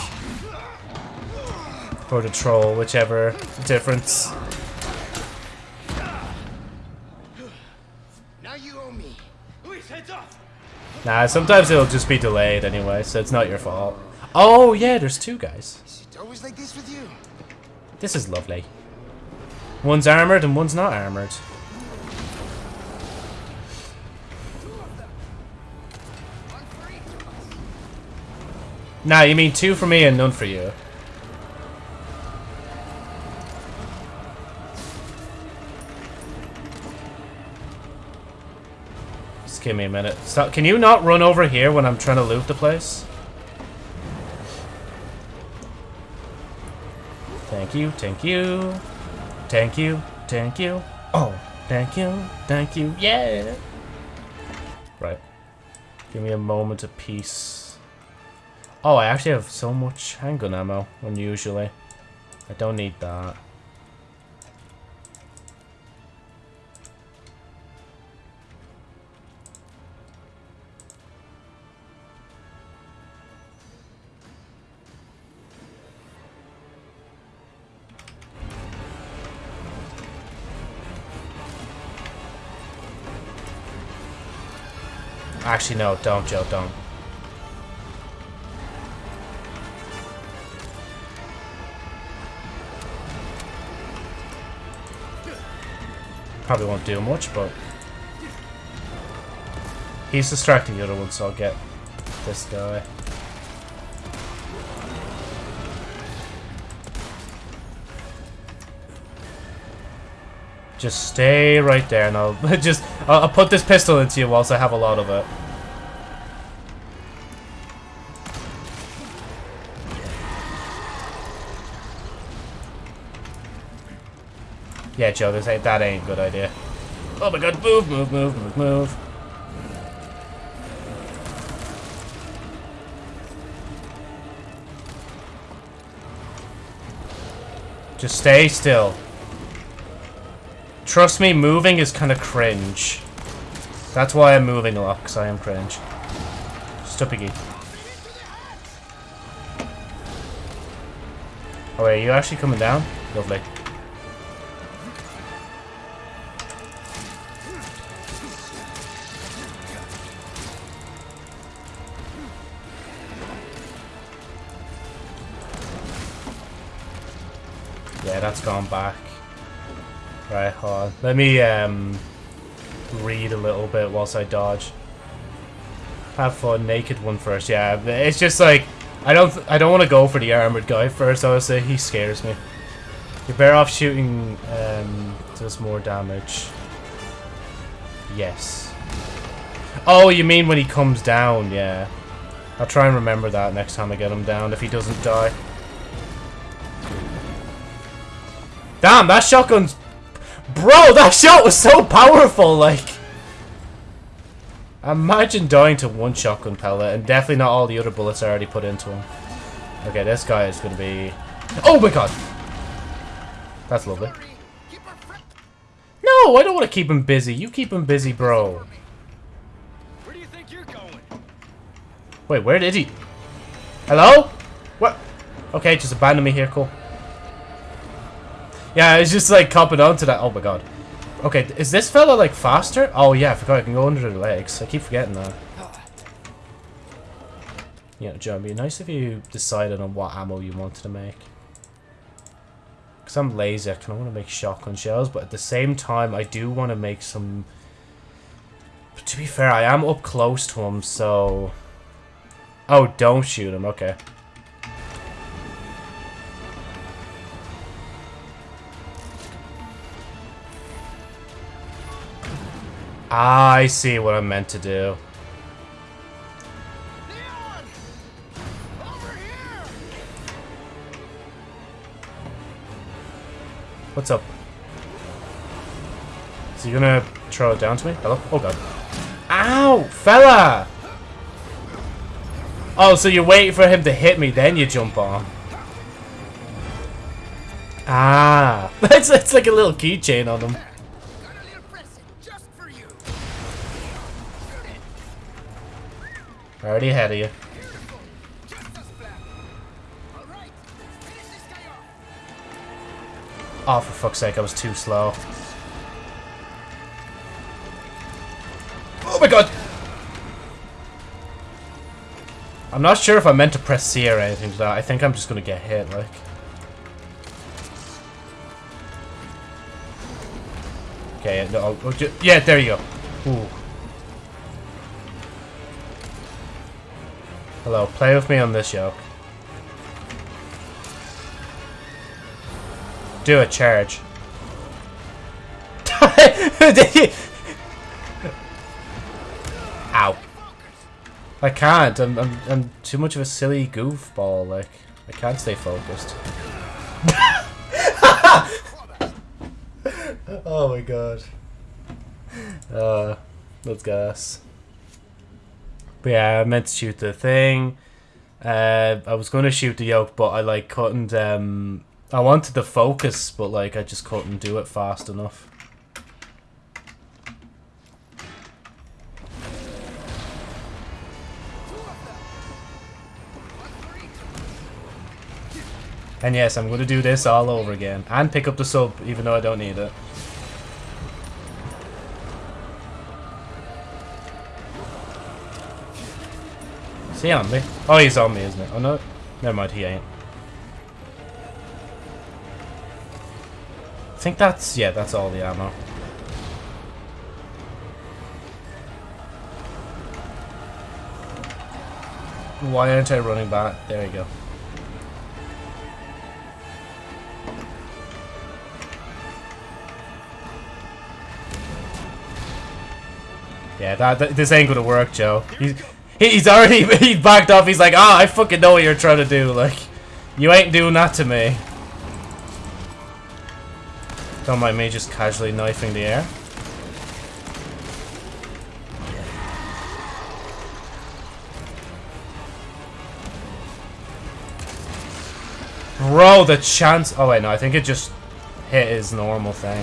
Or the troll, whichever difference. Now you owe me. Nah, sometimes it'll just be delayed anyway, so it's not your fault. Oh, yeah, there's two guys. Is it always like this with you? This is lovely. One's armored and one's not armored. Nah, you mean two for me and none for you. Just give me a minute. Stop. Can you not run over here when I'm trying to loot the place? Thank you, thank you. Thank you, thank you. Oh, thank you, thank you, yeah. Right. Give me a moment of peace. Oh, I actually have so much handgun ammo, unusually. I don't need that. Actually, no, don't, Joe, don't. Probably won't do much, but... He's distracting the other one, so I'll get this guy. Just stay right there, and I'll just I'll, I'll put this pistol into you whilst I have a lot of it. Yeah, Joe, this ain't that ain't a good idea. Oh my god, move, move, move, move, move. Just stay still. Trust me, moving is kind of cringe. That's why I'm moving a lot, because I am cringe. Stupid. Oh wait, are you actually coming down? Lovely. Yeah, that's gone back. Right, hold on. Let me um, read a little bit whilst I dodge. Have fun, naked one first. Yeah, it's just like I don't I don't want to go for the armored guy first. Honestly, he scares me. You're better off shooting um, does more damage. Yes. Oh, you mean when he comes down? Yeah. I'll try and remember that next time I get him down if he doesn't die. Damn, that shotgun's... Bro, that shot was so powerful, like... Imagine dying to one shotgun pellet, and definitely not all the other bullets I already put into him. Okay, this guy is going to be... Oh my god! That's lovely. No, I don't want to keep him busy. You keep him busy, bro. Where do you think you're going? Wait, where did he? Hello? What? Okay, just abandon me here, cool. Yeah, it's just like copping on to that. Oh my god. Okay, is this fella like faster? Oh yeah, I forgot I can go under the legs. I keep forgetting that. Yeah, Joe, it'd be nice if you decided on what ammo you wanted to make. Because I'm lazy, I kind of want to make shotgun shells, but at the same time, I do want to make some... But to be fair, I am up close to him, so... Oh, don't shoot him, okay. I see what I'm meant to do. What's up? Is he gonna throw it down to me? Hello? Oh god. Ow! Fella! Oh, so you're waiting for him to hit me, then you jump on. Ah. It's, it's like a little keychain on him. Already ahead of you. Just. Oh, for fuck's sake, I was too slow. Oh my god! I'm not sure if I meant to press C or anything to that. I think I'm just gonna get hit, like. Okay, no, oh, ju- yeah, there you go. Ooh. Hello, play with me on this yoke. Do a charge. Ow. I can't. I'm, I'm, I'm too much of a silly goofball. Like, I can't stay focused. oh my god. Uh, let's gas. But yeah, I meant to shoot the thing. Uh, I was going to shoot the yoke, but I like couldn't. Um, I wanted the focus, but like I just couldn't do it fast enough. And yes, I'm going to do this all over again. And pick up the sub, even though I don't need it. Is he on me? Oh, he's on me, isn't he? Oh, no. Never mind, he ain't. I think that's... Yeah, that's all the ammo. Why aren't I running back? There you go. Yeah, that, that- this ain't gonna work, Joe. He's he's already he backed off. He's like, ah, I fucking know what you're trying to do. Like, you ain't doing that to me. Don't mind me just casually knifing the air. Bro, the chance. Oh wait, no, I think it just hit his normal thing.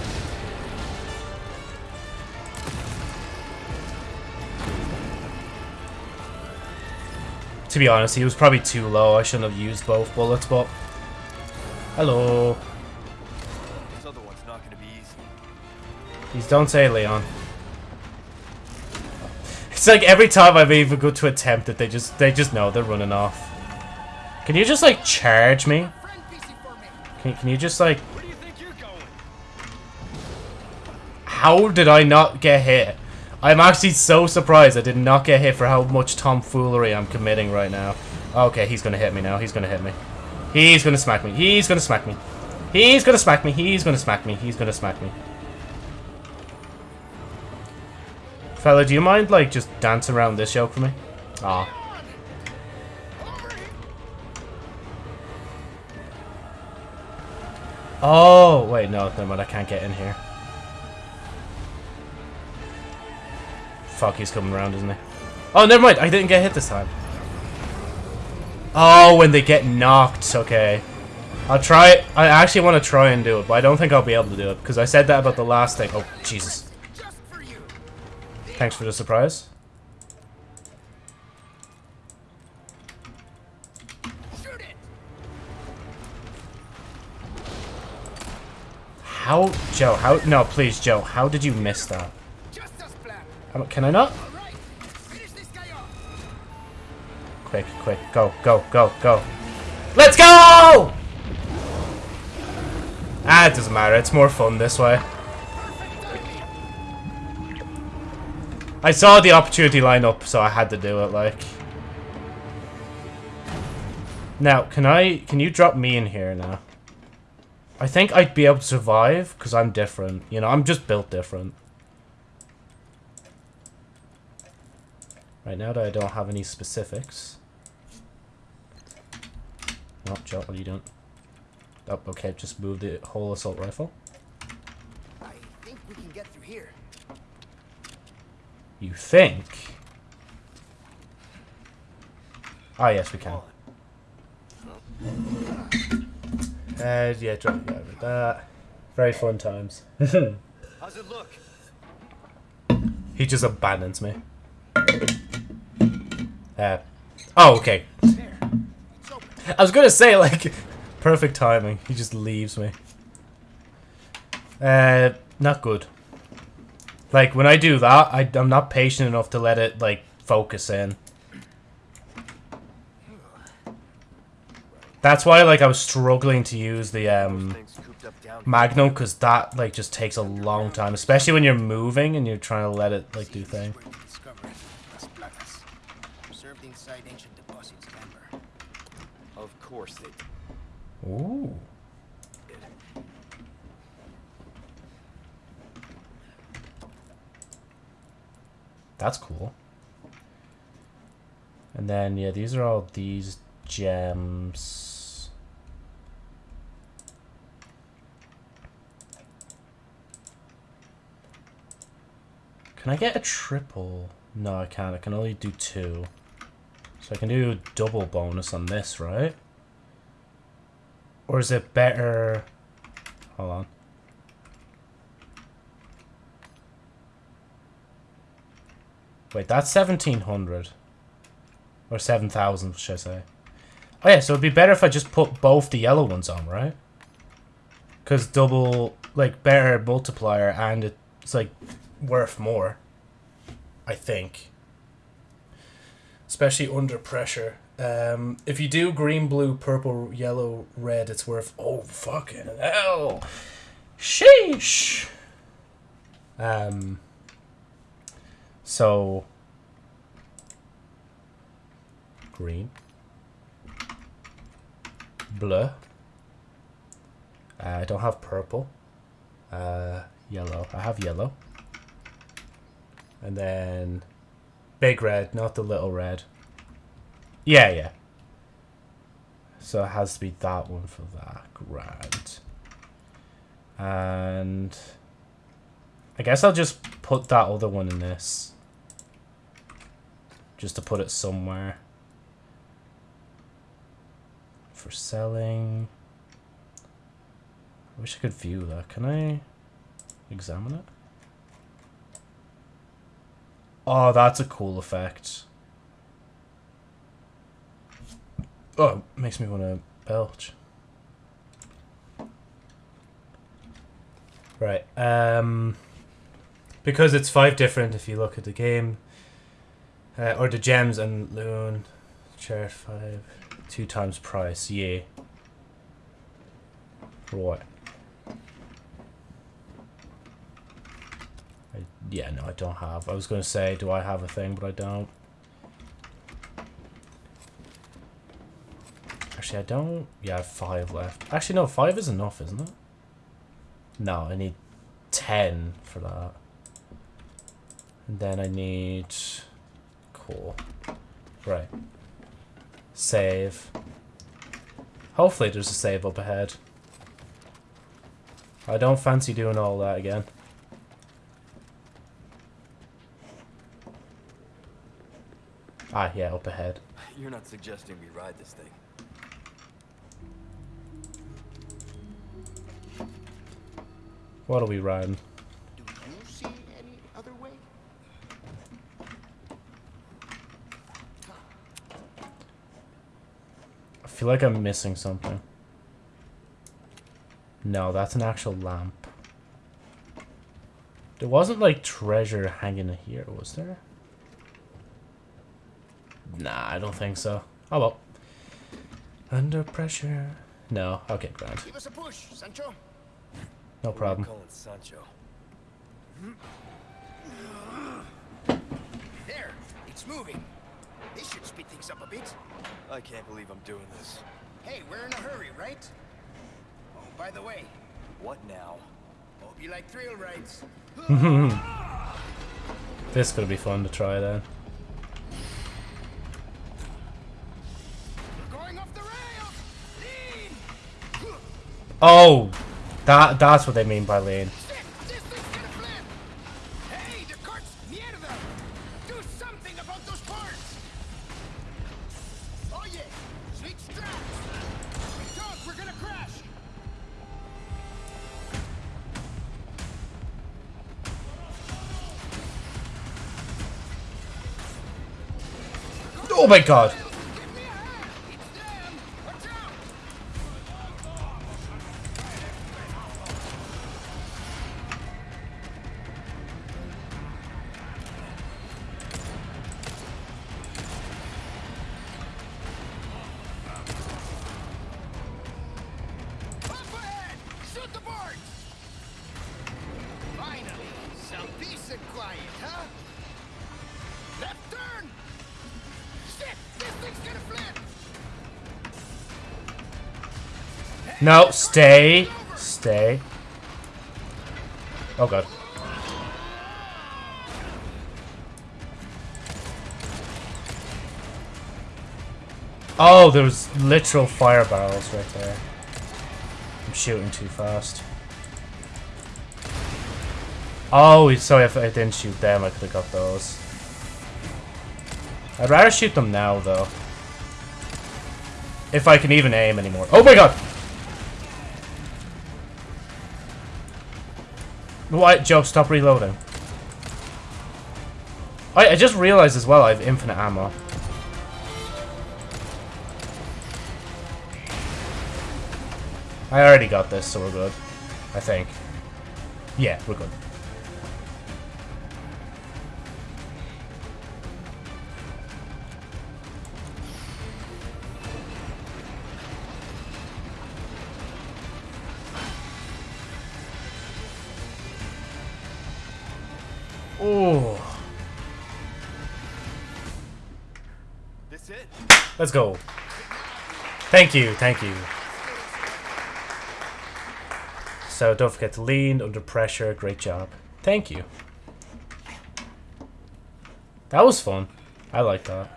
To be honest, he was probably too low. I shouldn't have used both bullets, but... Hello. This other one's not gonna be easy. Please don't say Leon. It's like every time I've even go to attempt it, they just they just know they're running off. Can you just like charge me? Friend PC for me. Can, can you just like... You think you're going? How did I not get hit? I'm actually so surprised I did not get hit for how much tomfoolery I'm committing right now. Okay, he's gonna hit me now. He's gonna hit me. He's gonna smack me. He's gonna smack me. He's gonna smack me. He's gonna smack me. He's gonna smack me. Fella, do you mind, like, just dance around this yoke for me? Aw. Oh, wait, no, never mind. I can't get in here. Fuck, he's coming around, isn't he? Oh, never mind. I didn't get hit this time. Oh, when they get knocked. Okay. I'll try. I actually want to try and do it, but I don't think I'll be able to do it because I said that about the last thing. Oh, Jesus. Thanks for the surprise. How, Joe? How? No, please, Joe. How did you miss that? Can I not? Quick, quick, go, go, go, go. Let's go! Ah, it doesn't matter. It's more fun this way. I saw the opportunity line up, so I had to do it, like. Now, can I... Can you drop me in here now? I think I'd be able to survive, because I'm different. You know, I'm just built different. Right now that I don't have any specifics. No, Joe, what are you doing? Oh, okay, just move the whole assault rifle. I think we can get through here. You think? Ah, yes, we can. Uh, yeah, drop over that. Very fun times. How's it look? he just abandons me. Uh, oh, okay. I was gonna say, like, perfect timing. He just leaves me. Uh, not good. Like, when I do that, I, I'm not patient enough to let it, like, focus in. That's why, like, I was struggling to use the, um, Things Magnum, because that, like, just takes a long time. Especially when you're moving and you're trying to let it, like, do thing. Where we discovered Las Plagas. Preserved inside ancient deposits of amber. Of course they did. Ooh. That's cool. And then, yeah, these are all these gems. Can I get a triple? No, I can't. I can only do two. So I can do double bonus on this, right? Or is it better... Hold on. Wait, that's 1700. Or 7000, should I say. Oh yeah, so it'd be better if I just put both the yellow ones on, right? Because double, like, better multiplier and it's, like, worth more. I think. Especially under pressure. Um, if you do green, blue, purple, yellow, red, it's worth... Oh, fucking hell! Sheesh! Um... So... Green. Blue. Uh, I don't have purple. Uh, yellow. I have yellow. And then... Big red, not the little red. Yeah, yeah. So it has to be that one for that. Grand. And... I guess I'll just put that other one in this. Just to put it somewhere. For selling. I wish I could view that. Can I examine it? Oh, that's a cool effect. Oh, makes me want to belch. Right. Um, because it's five different if you look at the game. Uh, or the gems and loon. Chart five. Two times price. Yeah. Right. I, yeah, no, I don't have. I was going to say, do I have a thing, but I don't. Actually, I don't. Yeah, I have five left. Actually, no, five is enough, isn't it? No, I need ten for that. And then I need... Cool. Right. Save. Hopefully there's a save up ahead. I don't fancy doing all that again. Ah, yeah, up ahead. You're not suggesting we ride this thing. What are we riding? Do you see any other way? I feel like I'm missing something. No, that's an actual lamp. There wasn't like treasure hanging here, was there? Nah, I don't think so. Oh well. Under pressure. No, okay, grand. Give us a push, Sancho. No problem. Calling Sancho. Hmm. There, it's moving. This should speed things up a bit. I can't believe I'm doing this. Hey, we're in a hurry, right? Oh, by the way, What now? hope you like thrill rides. This is gonna be fun to try then. We're going off the rails! Lean! Oh! That that's what they mean by lean. Shit, this thing's No, stay. Stay. Oh god. Oh, there was literal fire barrels right there. I'm shooting too fast. Oh, sorry if I didn't shoot them, I could have got those. I'd rather shoot them now, though. If I can even aim anymore. Oh my god! What? Joe, stop reloading. I, I just realized as well I have infinite ammo. I already got this, so we're good. I think. Yeah, we're good. Let's go. Thank you, thank you. So don't forget to lean under pressure. Great job. Thank you. That was fun. I like that.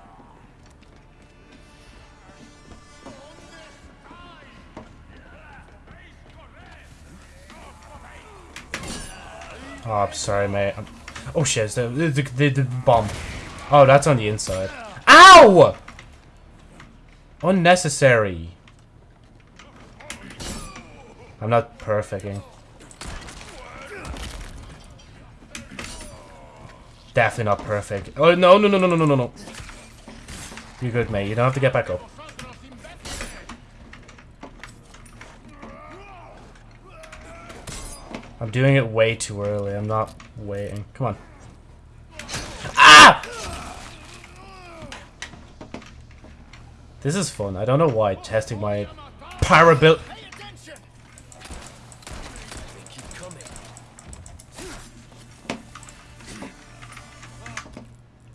Oh, I'm sorry, mate. I'm... Oh shit, the, the, the, the bomb. Oh, that's on the inside. Ow! Unnecessary. I'm not perfecting. Definitely not perfect. Oh, no, no, no, no, no, no, no. You're good, mate. You don't have to get back up. I'm doing it way too early. I'm not waiting. Come on. This is fun. I don't know why. Testing my keep coming.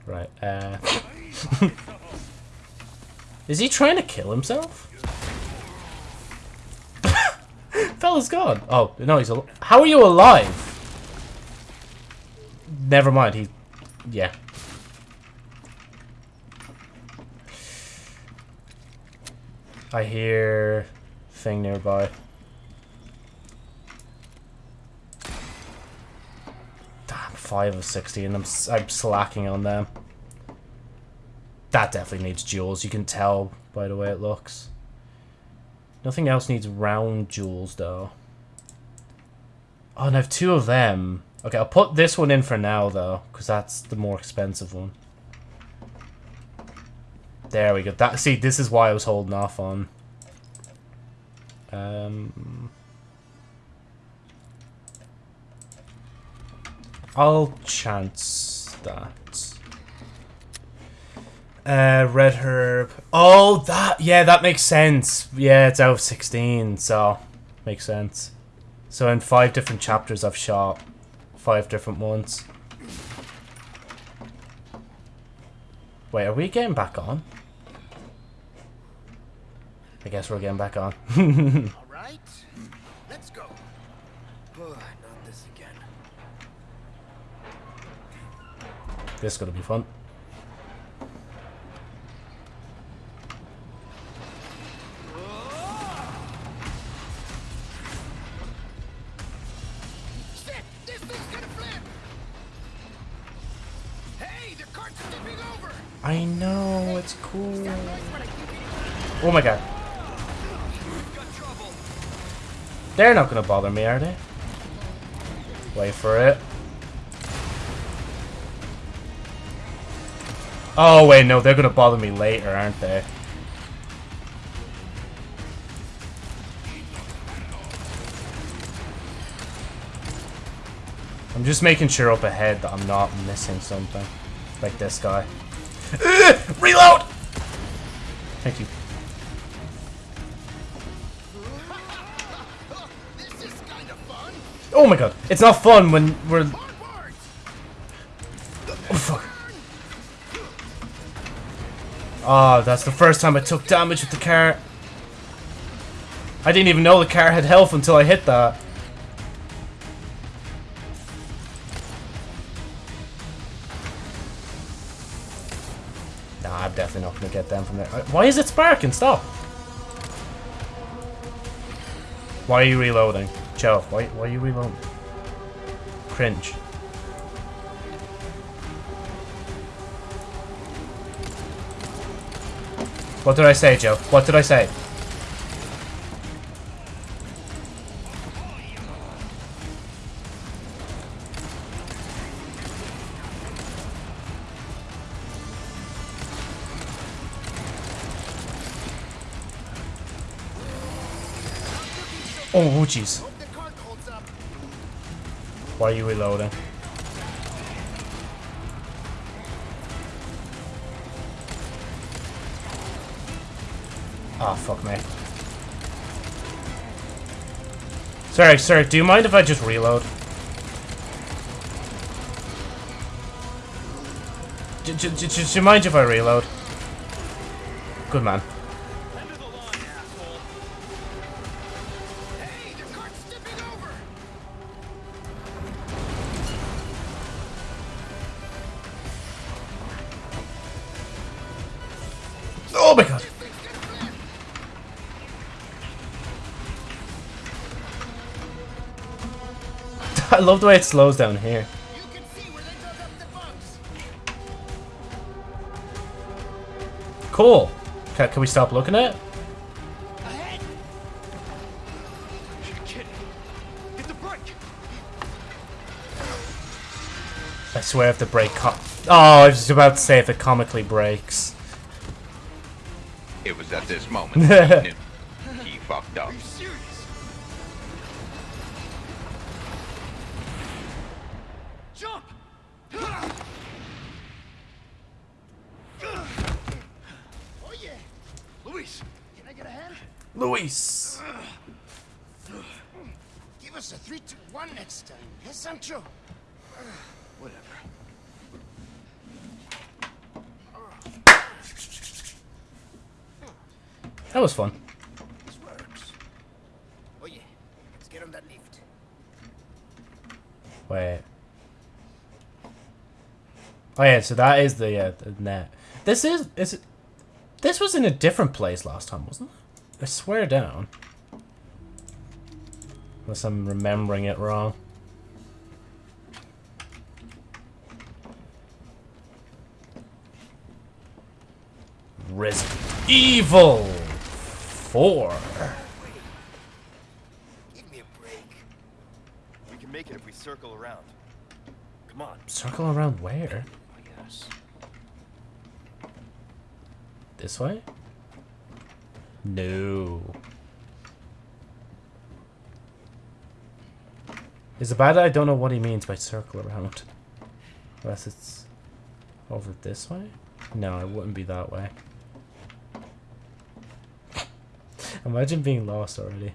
Right, uh... Is he trying to kill himself? Fella's gone. Oh, no, he's al- How are you alive? Never mind, he... Yeah. I hear... thing nearby. Damn, 5 of 60 and I'm, I'm slacking on them. That definitely needs jewels. You can tell by the way it looks. Nothing else needs round jewels, though. Oh, and I have two of them. Okay, I'll put this one in for now, though, because that's the more expensive one. There we go. That See, this is why I was holding off on. Um, I'll chance that. Uh, red herb. Oh, that. Yeah, that makes sense. Yeah, it's out of 16, so makes sense. So in five different chapters, I've shot five different ones. Wait, are we getting back on? I guess we're getting back on. All right, let's go. Oh, not this again. this is gonna be fun. Shit! This thing's gonna flip! Hey, the cart's tipping over! I know, it's cool. Oh my god. They're not gonna bother me, are they? Wait for it. Oh wait, no, they're gonna bother me later, aren't they? I'm just making sure up ahead that I'm not missing something. Like this guy. Reload! Thank you. Oh my god, it's not fun when we're... Oh fuck. Oh, that's the first time I took damage with the car. I didn't even know the car had health until I hit that. Nah, I'm definitely not gonna get them from there. Uh, Why is it sparking? Stop. Why are you reloading? Why, why are you reloading? Cringe. What did I say, Joe? What did I say? Oh, jeez. Why are you reloading? Oh, fuck me. Sorry, sir, do you mind if I just reload? J j j- do you mind if I reload? Good man. Love the way it slows down here. You can see where they dug up the bunks! Cool. Can, can we stop looking at it? Ahead! You're kidding. Hit the brake. I swear if the brake co- Oh, I was about to say if it comically breaks. It was at this moment so that is the, uh, the net. This is is it? This was in a different place last time, wasn't it? I swear down. Unless I'm remembering it wrong. Resident Evil 4. Give me a break. We can make it if we circle around. Come on. Circle around where? This way? No. Is it bad that I don't know what he means by circle around? Unless it's over this way? No, it wouldn't be that way. Imagine being lost already.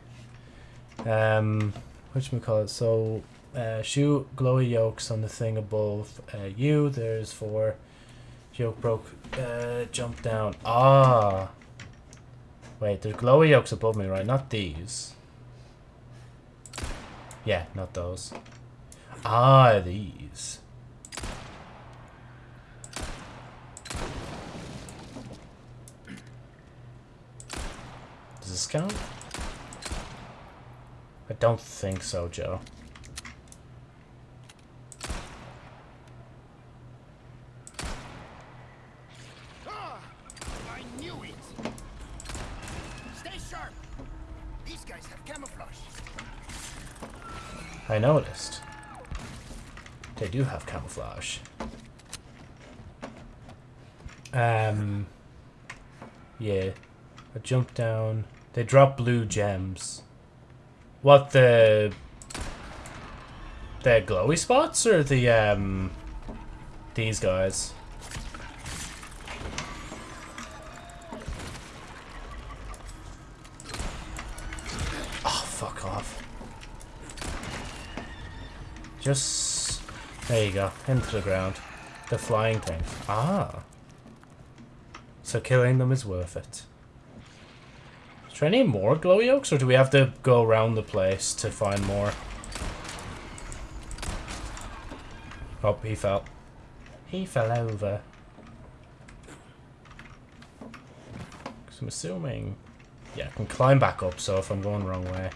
Um, which we call it? so, uh, glowy yolks on the thing above uh, you. There's four. Yoke broke. Uh, jump down. Ah. Wait, there's glowy yolks above me, right? Not these. Yeah, not those. Ah, these. Does this count? I don't think so, Joe. I noticed. They do have camouflage. Um. Yeah. I jump down. They drop blue gems. What the? The glowy spots or the um? These guys. Just... There you go. Into the ground. The flying thing. Ah. So killing them is worth it. Is there any more glow yolks, or do we have to go around the place to find more? Oh, he fell. He fell over. 'Cause I'm assuming... Yeah, I can climb back up, so if I'm going the wrong way.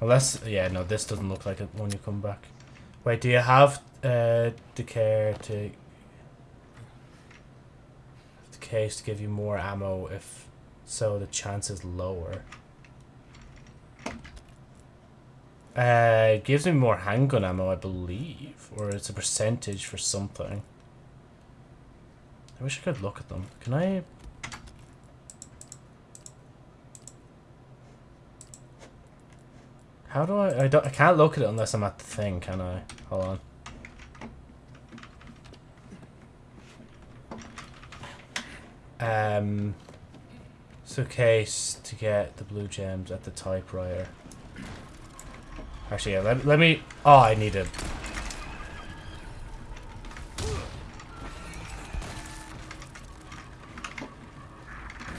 Unless, yeah, no, this doesn't look like it when you come back. Wait, do you have uh, the care to... The case to give you more ammo if so the chance is lower? Uh, it gives me more handgun ammo, I believe. Or it's a percentage for something. I wish I could look at them. Can I... How do I... I, don't, I can't look at it unless I'm at the thing, can I? Hold on. Um, okay to get the blue gems at the typewriter. Actually, yeah, let, let me... Oh, I need a...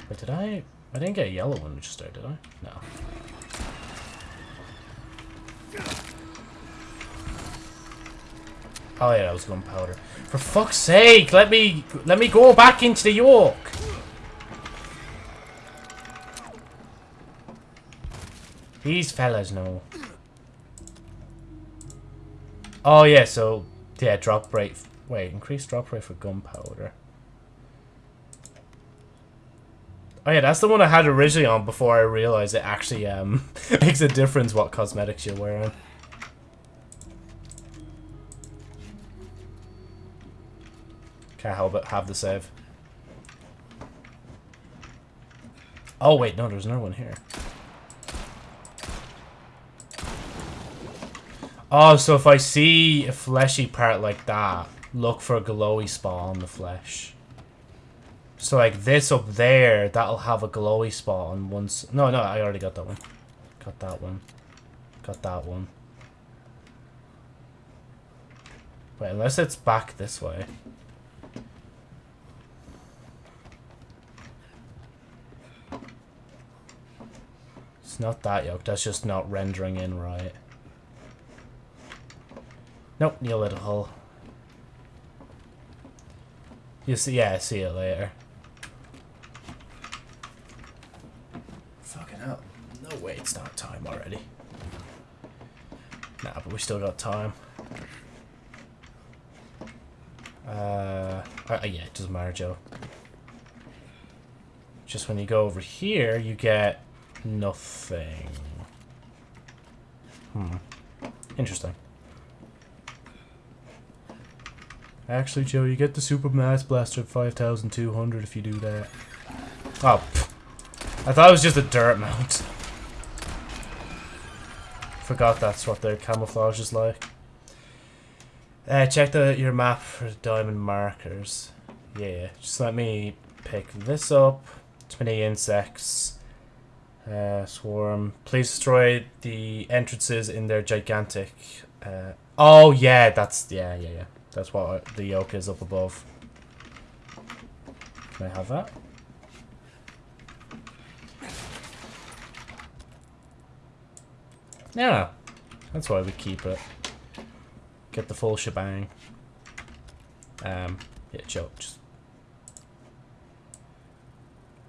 Wait, did I... I didn't get a yellow one just there, did I? No. Oh yeah, that was gunpowder. For fuck's sake, let me let me go back into the York. These fellas know. Oh yeah, so yeah, drop rate. Wait, increase drop rate for gunpowder. Oh yeah, that's the one I had originally on before I realized it actually um makes a difference what cosmetics you're wearing. Can't help have the save. Oh wait, no, there's another one here. Oh, so if I see a fleshy part like that, look for a glowy spot on the flesh. So like this up there, that'll have a glowy spot on once. No, no, I already got that one. Got that one. Got that one. Wait, unless it's back this way. Not that yoke, that's just not rendering in right. Nope, hole. You see, yeah, I see it later. Fucking hell. No way it's not time already. Nah, but we still got time. Uh, uh, yeah, it doesn't matter, Joe. Just when you go over here, you get nothing. Hmm. Interesting. Actually, Joe, you get the Super Mass Blaster at 5,200 if you do that. Oh, pff. I thought it was just a dirt mount. Forgot that's what their camouflage is like. Uh, check the your map for diamond markers. Yeah, just let me pick this up. Too many insects. Uh, swarm. Please destroy the entrances in their gigantic. Uh, oh yeah, that's yeah yeah yeah. That's what the yoke is up above. Can I have that? Yeah, that's why we keep it. Get the full shebang. Um, yeah, Joe, just.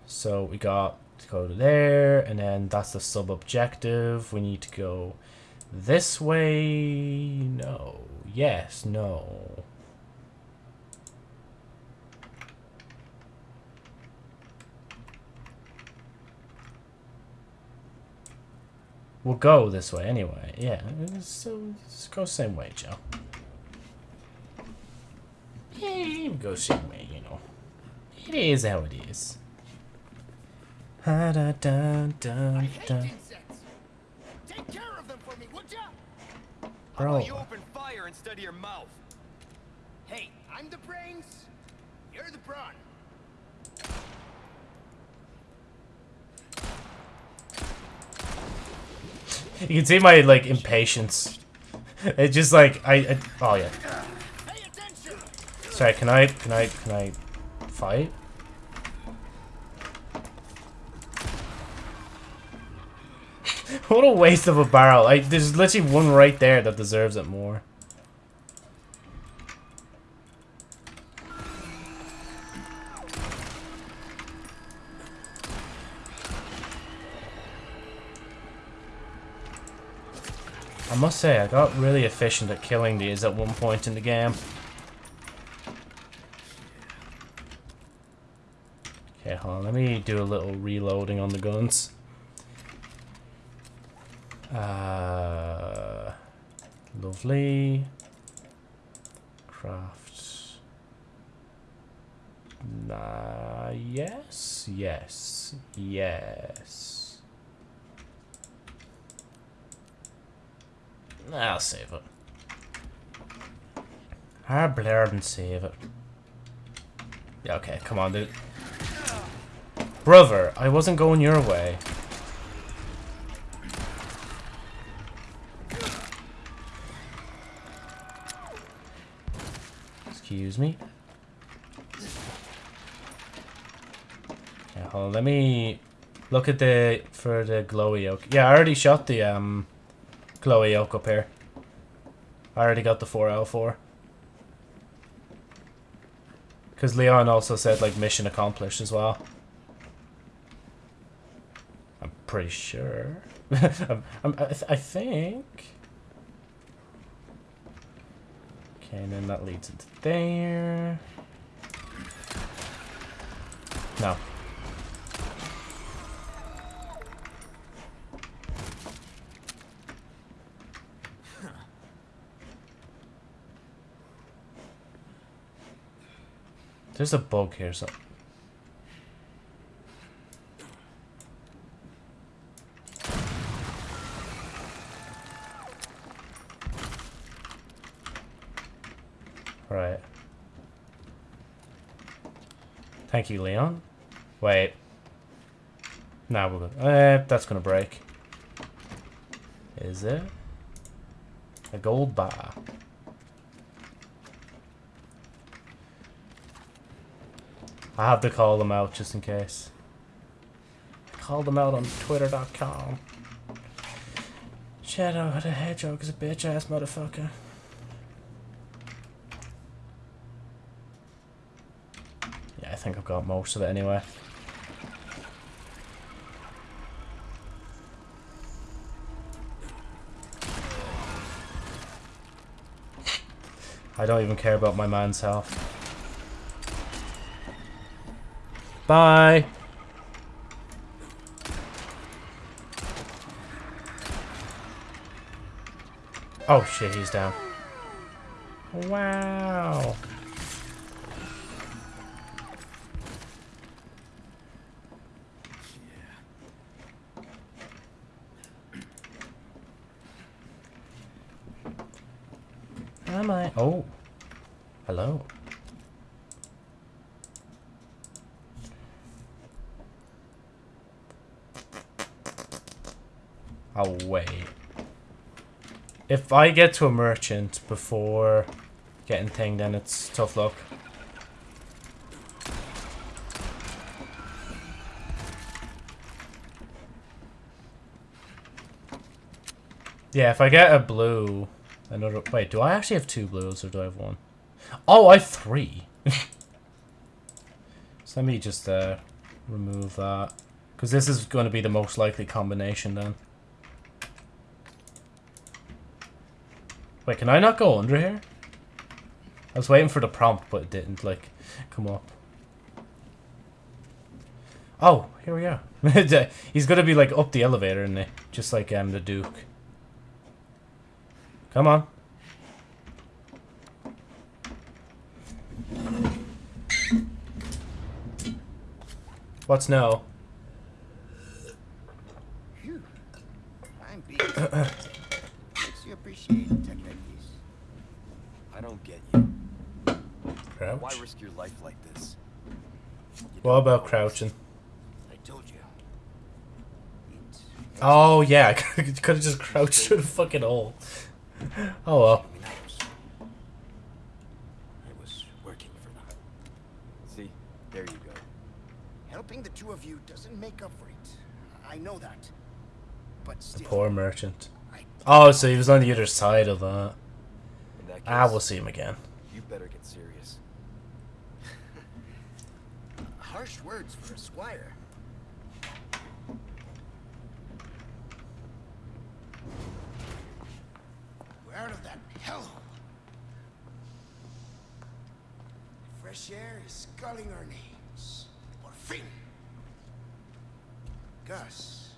So we got go to there, and then that's the sub-objective. We need to go this way. No. Yes. No. We'll go this way anyway. Yeah. So let's go same way, Joe. Yeah, go same way, you know. It is how it is. Da da da da. Take care of them for me, would ya? Bro. you open fire instead of your mouth? Hey, I'm the brains. You're the brawn. You can see my like impatience. It's just like I, I oh yeah. Sorry, can I can I can I fight? What a waste of a barrel. Like there's literally one right there that deserves it more. I must say, I got really efficient at killing these at one point in the game. Okay, hold on. Let me do a little reloading on the guns. Uh, lovely. Craft. Nah, yes, yes, yes. I'll save it. I'll blur and save it. Yeah, okay, come on, dude. Brother, I wasn't going your way. Excuse me. Yeah, hold on, let me look at the for the glowy oak. Yeah, I already shot the um glowy oak up here. I already got the 4L4. Because Leon also said like mission accomplished as well. I'm pretty sure. I'm, I'm, I, th I think. Okay, and then that leads into there. No. There's a bug here, so. Right. Thank you, Leon. Wait. Now we're good. Uh, that's gonna break. Is it? A gold bar. I have to call them out just in case. Call them out on twitter.com. Shadow the Hedgehog is a bitch ass motherfucker. Yeah, I think I've got most of it anyway. I don't even care about my man's health. Bye. Oh shit, he's down. Wow. Oh. Hello. I'll wait. If I get to a merchant before getting thing, then it's tough luck. Yeah, if I get a blue, another. Wait, do I actually have two blues or do I have one? Oh, I have three. so let me just uh, remove that. Because this is going to be the most likely combination then. Wait, can I not go under here? I was waiting for the prompt, but it didn't, like, come up. Oh, here we are. He's gonna be, like, up the elevator, isn't he? Just like um, the Duke. Come on. What's no? I'm. Makes you appreciate tech. I don't get you. Crouch? Why risk your life like this? What about crouching? I told you. It Oh, yeah, I could have just crouched through the fucking hole. Oh well. I was working for them. See, there you go. Helping the two of you doesn't make up for it. I know that. But still, Poor merchant. Oh, so he was on the other side of that. That case, Ah, we'll see him again. you better get serious. harsh words for a squire. We're out of that hellhole. Fresh air is sculling our names. Por fin. Gus,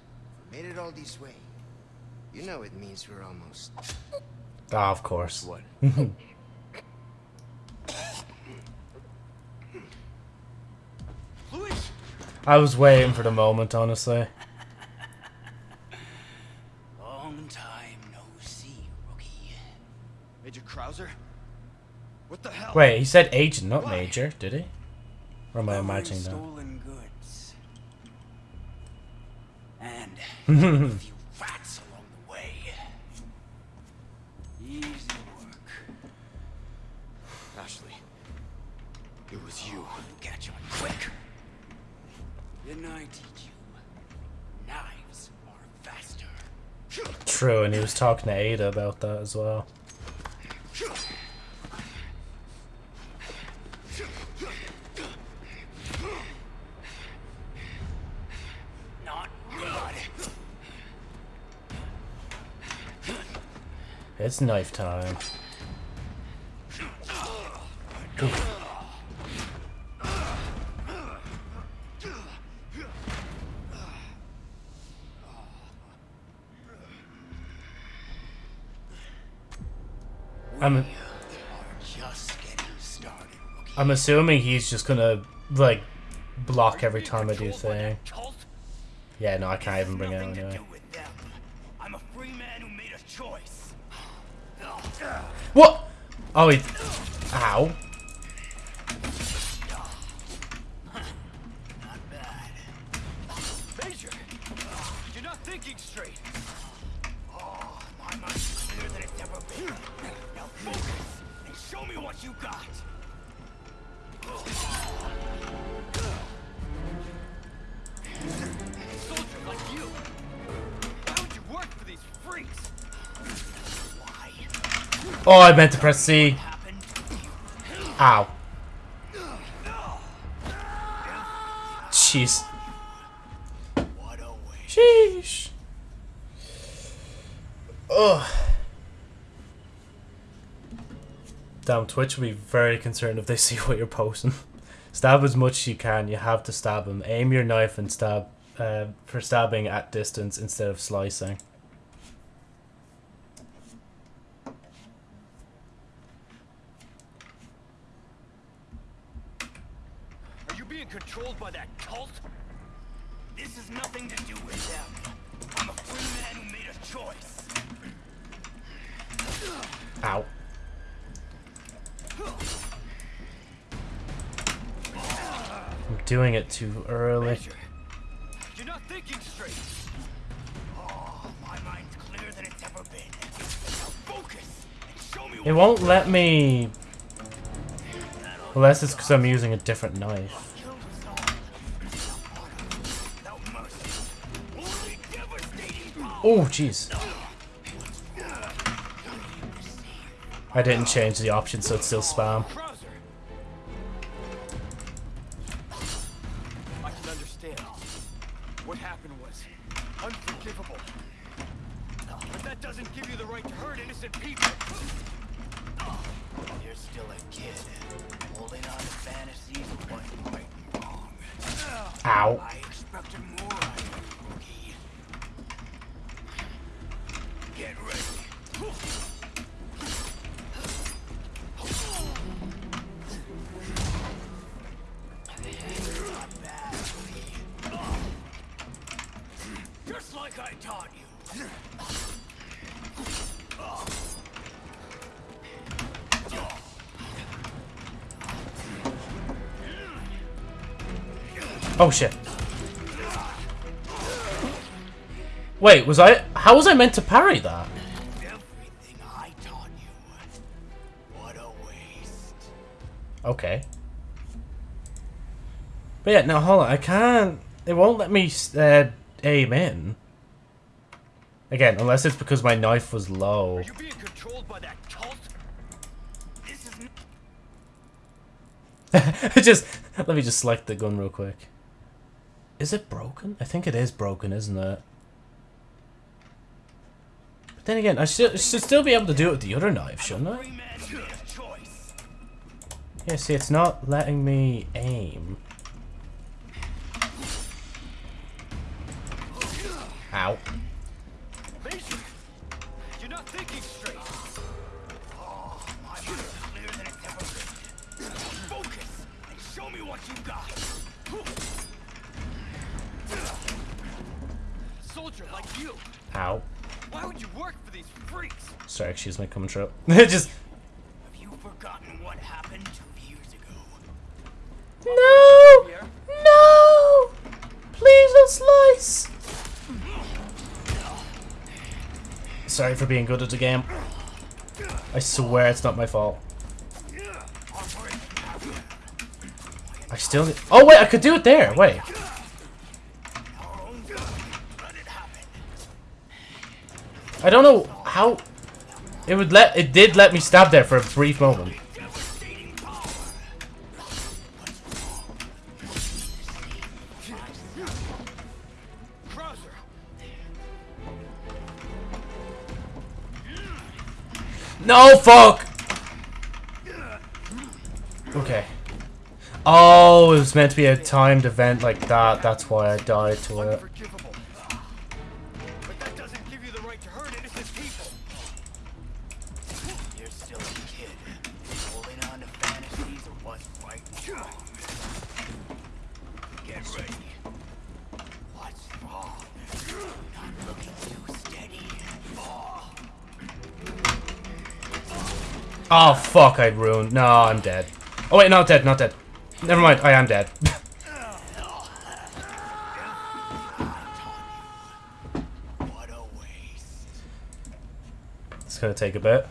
we made it all this way. You know it means we're almost. Ah, of course. What? I was waiting for the moment, honestly. Wait, he said agent, not major, did he? Or am I imagining that? stolen goods. And a few rats along the way. Easy work. Ashley. It was you. Catch on quick. Didn't I teach you? Knives are faster. True, and he was talking to Ada about that as well. Not good. It's knife time. I'm. I'm assuming he's just gonna like block every time I do thing. Yeah, no, I can't even bring it anyway. What? Oh, he. Ow. Oh, I meant to press C. Ow. Jeez. Sheesh. Ugh. Damn, Twitch will be very concerned if they see what you're posting. Stab as much as you can. You have to stab him. Aim your knife and stab uh, for stabbing at distance instead of slicing. Too early. Measure. You're not thinking straight. Oh, my mind's clearer than it's ever been. Now focus and show me It won't let me... Unless it's because I'm using a different knife. Kill us all. Without mercy. only devastating power. Oh, jeez. I didn't change the option, so it's still spam. Taught you. Oh, shit. Wait, was I... How was I meant to parry that? Everything I taught you. What a waste. Okay. But yeah, now hold on. I can't... It won't let me uh, aim in. Again, unless it's because my knife was low. Are you being controlled by that cult? This is just... Let me just select the gun real quick. Is it broken? I think it is broken, isn't it? But then again, I should, should still be able to do it with the other knife, shouldn't I? free man who made a choice. Yeah, see, it's not letting me aim. Ow. Excuse my coming trip. just... Have you forgotten what happened two years ago? No! No! Please don't slice! Sorry for being good at the game. I swear it's not my fault. I still need- Oh wait, I could do it there! Wait. I don't know how... It would let- it did let me stab there for a brief moment. No, fuck! Okay. Oh, it was meant to be a timed event like that. That's why I died to it. Oh, fuck, I ruined. No, I'm dead. Oh, wait, not dead, not dead. Never mind, I am dead. it's gonna take a bit.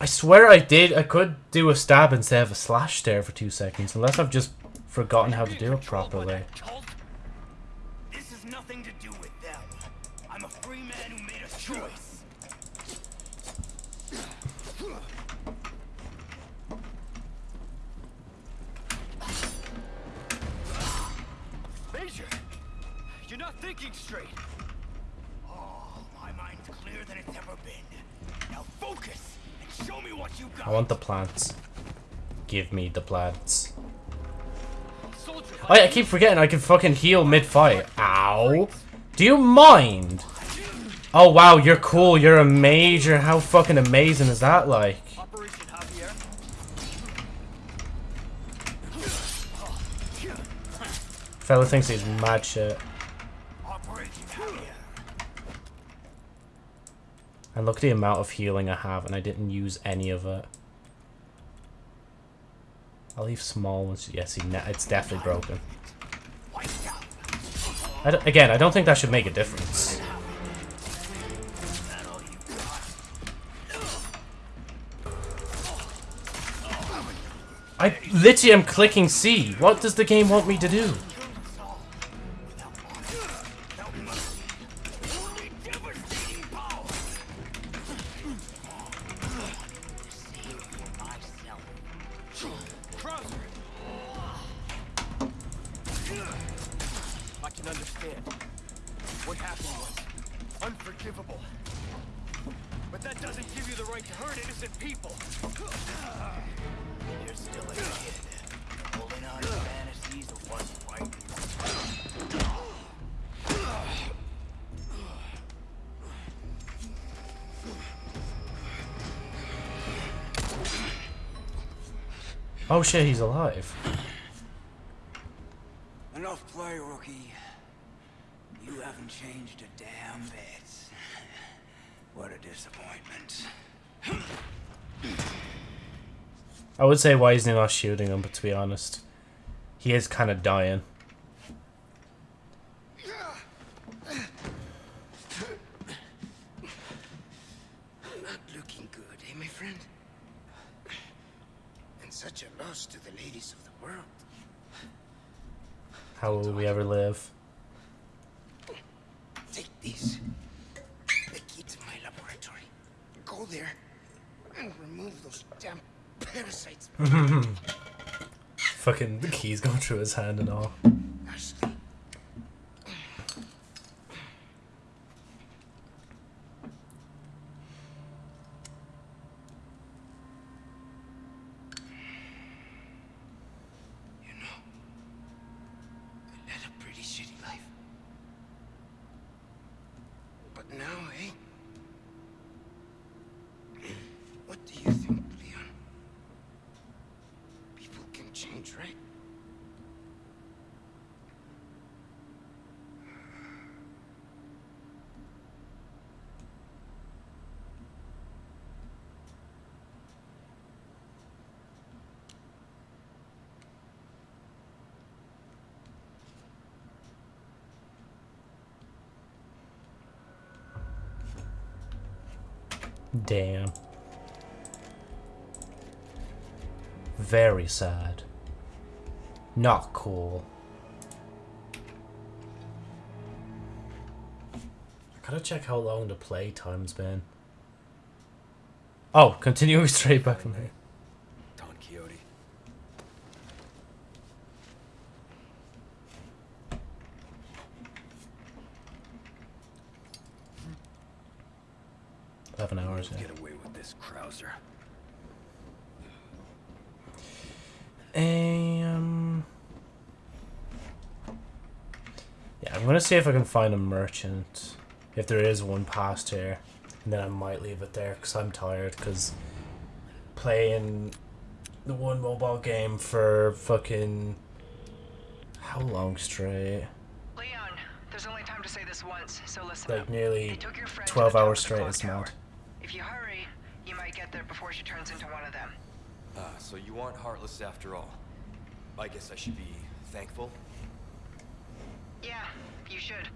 I swear I did. I could do a stab instead of a slash there for two seconds, unless I've just forgotten how to do it properly. This nothing to do with them. I'm a free man who made a choice. Thinking straight. Oh, my mind's clearer than it's ever been. Now focus and show me what you got. I want the plants. Give me the plants. Soldier Oh yeah, I keep forgetting I can fucking heal mid-fight. Ow. Do you mind? Oh wow, you're cool. You're a major. How fucking amazing is that like? Fella thinks he's mad shit. And look at the amount of healing I have, and I didn't use any of it. I'll leave small ones. Yes, he ne- it's definitely broken. I again, I don't think that should make a difference. I literally am clicking C. What does the game want me to do? Oh shit, he's alive. Enough play, rookie. You haven't changed a damn bit. What a disappointment. I would say why isn't he not shooting him, but to be honest, he is kind of dying. Not looking good, eh, my friend? And such a loss to the ladies of the world. How will we ever live? Take these. The key to my laboratory. Go there and remove those damn parasites. Fucking the keys going through his hand and all. Ashley. You know, I led a pretty shitty life. Now, eh? What do you think, Leon? People can change, right? Damn. Very sad. Not cool. I gotta check how long the play time's been. Oh, continuing straight back from here. Don Quixote. Eleven hours. Yeah. Get away with this, Krauser. Um. Yeah, I'm gonna see if I can find a merchant. If there is one past here, and then I might leave it there because I'm tired. Because playing the one mobile game for fucking how long straight? Leon, there's only time to say this once, so listen Like up. nearly They took your friend to 12 hours straight. clock It's mad. If you hurry, you might get there before she turns into one of them. Ah, so you aren't heartless after all. I guess I should be thankful. Should.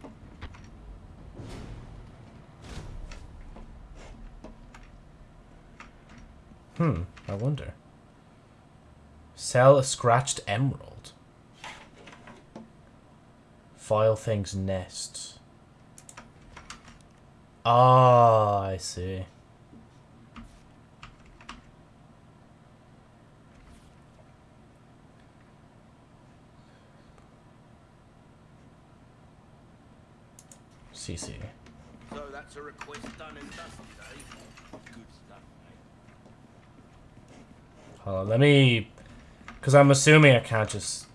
Hmm. I wonder. Sell a scratched emerald. File things nest. Ah, I see. CC. So that's a request done and dusted, eh? Good stuff, mate. Hold on, let me... Because I'm assuming I can't just...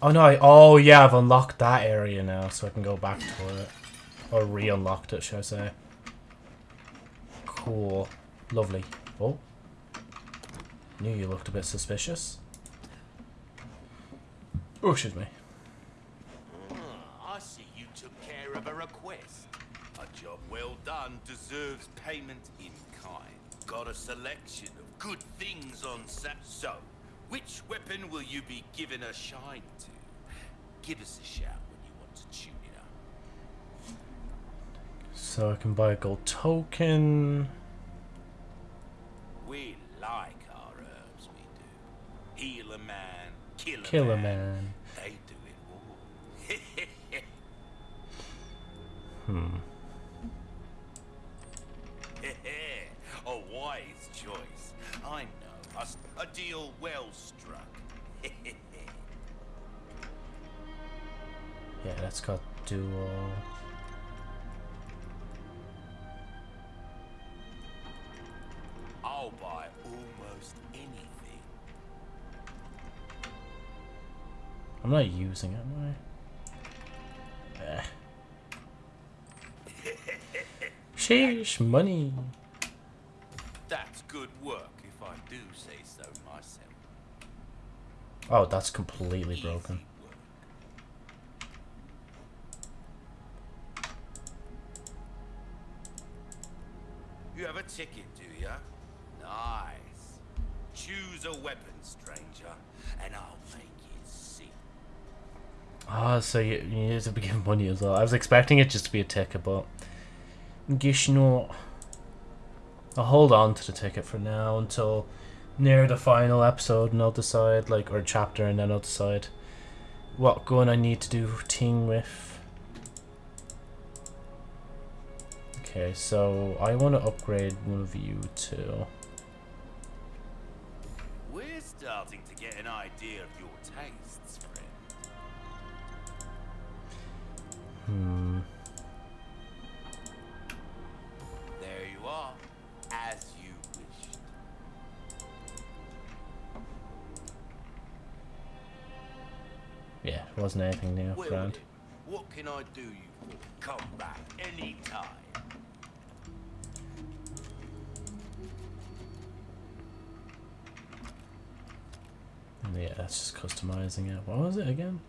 Oh no, I... Oh yeah, I've unlocked that area now, so I can go back to it. Or re-unlocked it, should I say. Cool. Lovely. Oh. Knew you looked a bit suspicious. Oh, excuse me. hear of a request. A job well done deserves payment in kind. Got a selection of good things on set. So, which weapon will you be giving a shine to? Give us a shout when you want to tune it up. So I can buy a gold token. We like our herbs, we do. Heal a man, kill a Kill a man. man. They do it all. Hmm. Eh, eh, a wise choice. I know. Us a deal well struck. Yeah, that's got dual. Uh, I'll buy almost anything. I'm not using it, am I? Sheesh, money. That's good work, if I do say so myself. Oh, that's completely broken. You have a ticket, do you? Nice. Choose a weapon, stranger, and I'll make it see. Ah, so you, you need to be given money as well. I was expecting it just to be a ticket, but guess. I'll hold on to the ticket for now until near the final episode, and I'll decide, like, or chapter, and then I'll decide what gun I need to do thing with. Okay, so I want to upgrade one of you to. We're starting to get an idea of your tastes, friend. Hmm. Wasn't anything new, Well, friend. what can I do you for? Come back anytime. Yeah, that's just customizing it. What was it again?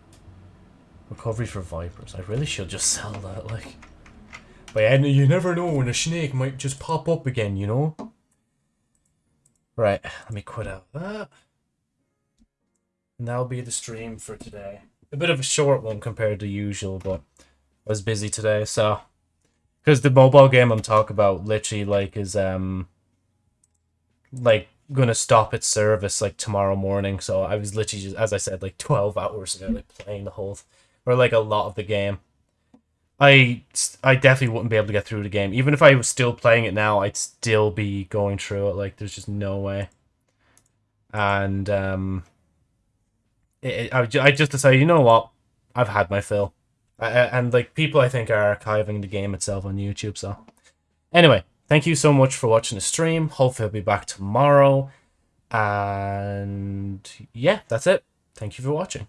Recovery for Vipers. I really should just sell that, like. But yeah, you never know when a snake might just pop up again, you know? Right, let me quit out that. And that'll be the stream for today. A bit of a short one compared to usual, but I was busy today, so. Because the mobile game I'm talking about literally, like, is, um. Like, gonna stop its service like tomorrow morning. So I was literally just, as I said, like twelve hours ago, like playing the whole, or like a lot of the game. I I definitely wouldn't be able to get through the game, even if I was still playing it now. I'd still be going through it. Like there's just no way. And um, it, I ju- I just decided, you know what, I've had my fill. I- and like people, I think are archiving the game itself on YouTube. So anyway, thank you so much for watching the stream. Hopefully, I'll be back tomorrow. And yeah, that's it. Thank you for watching.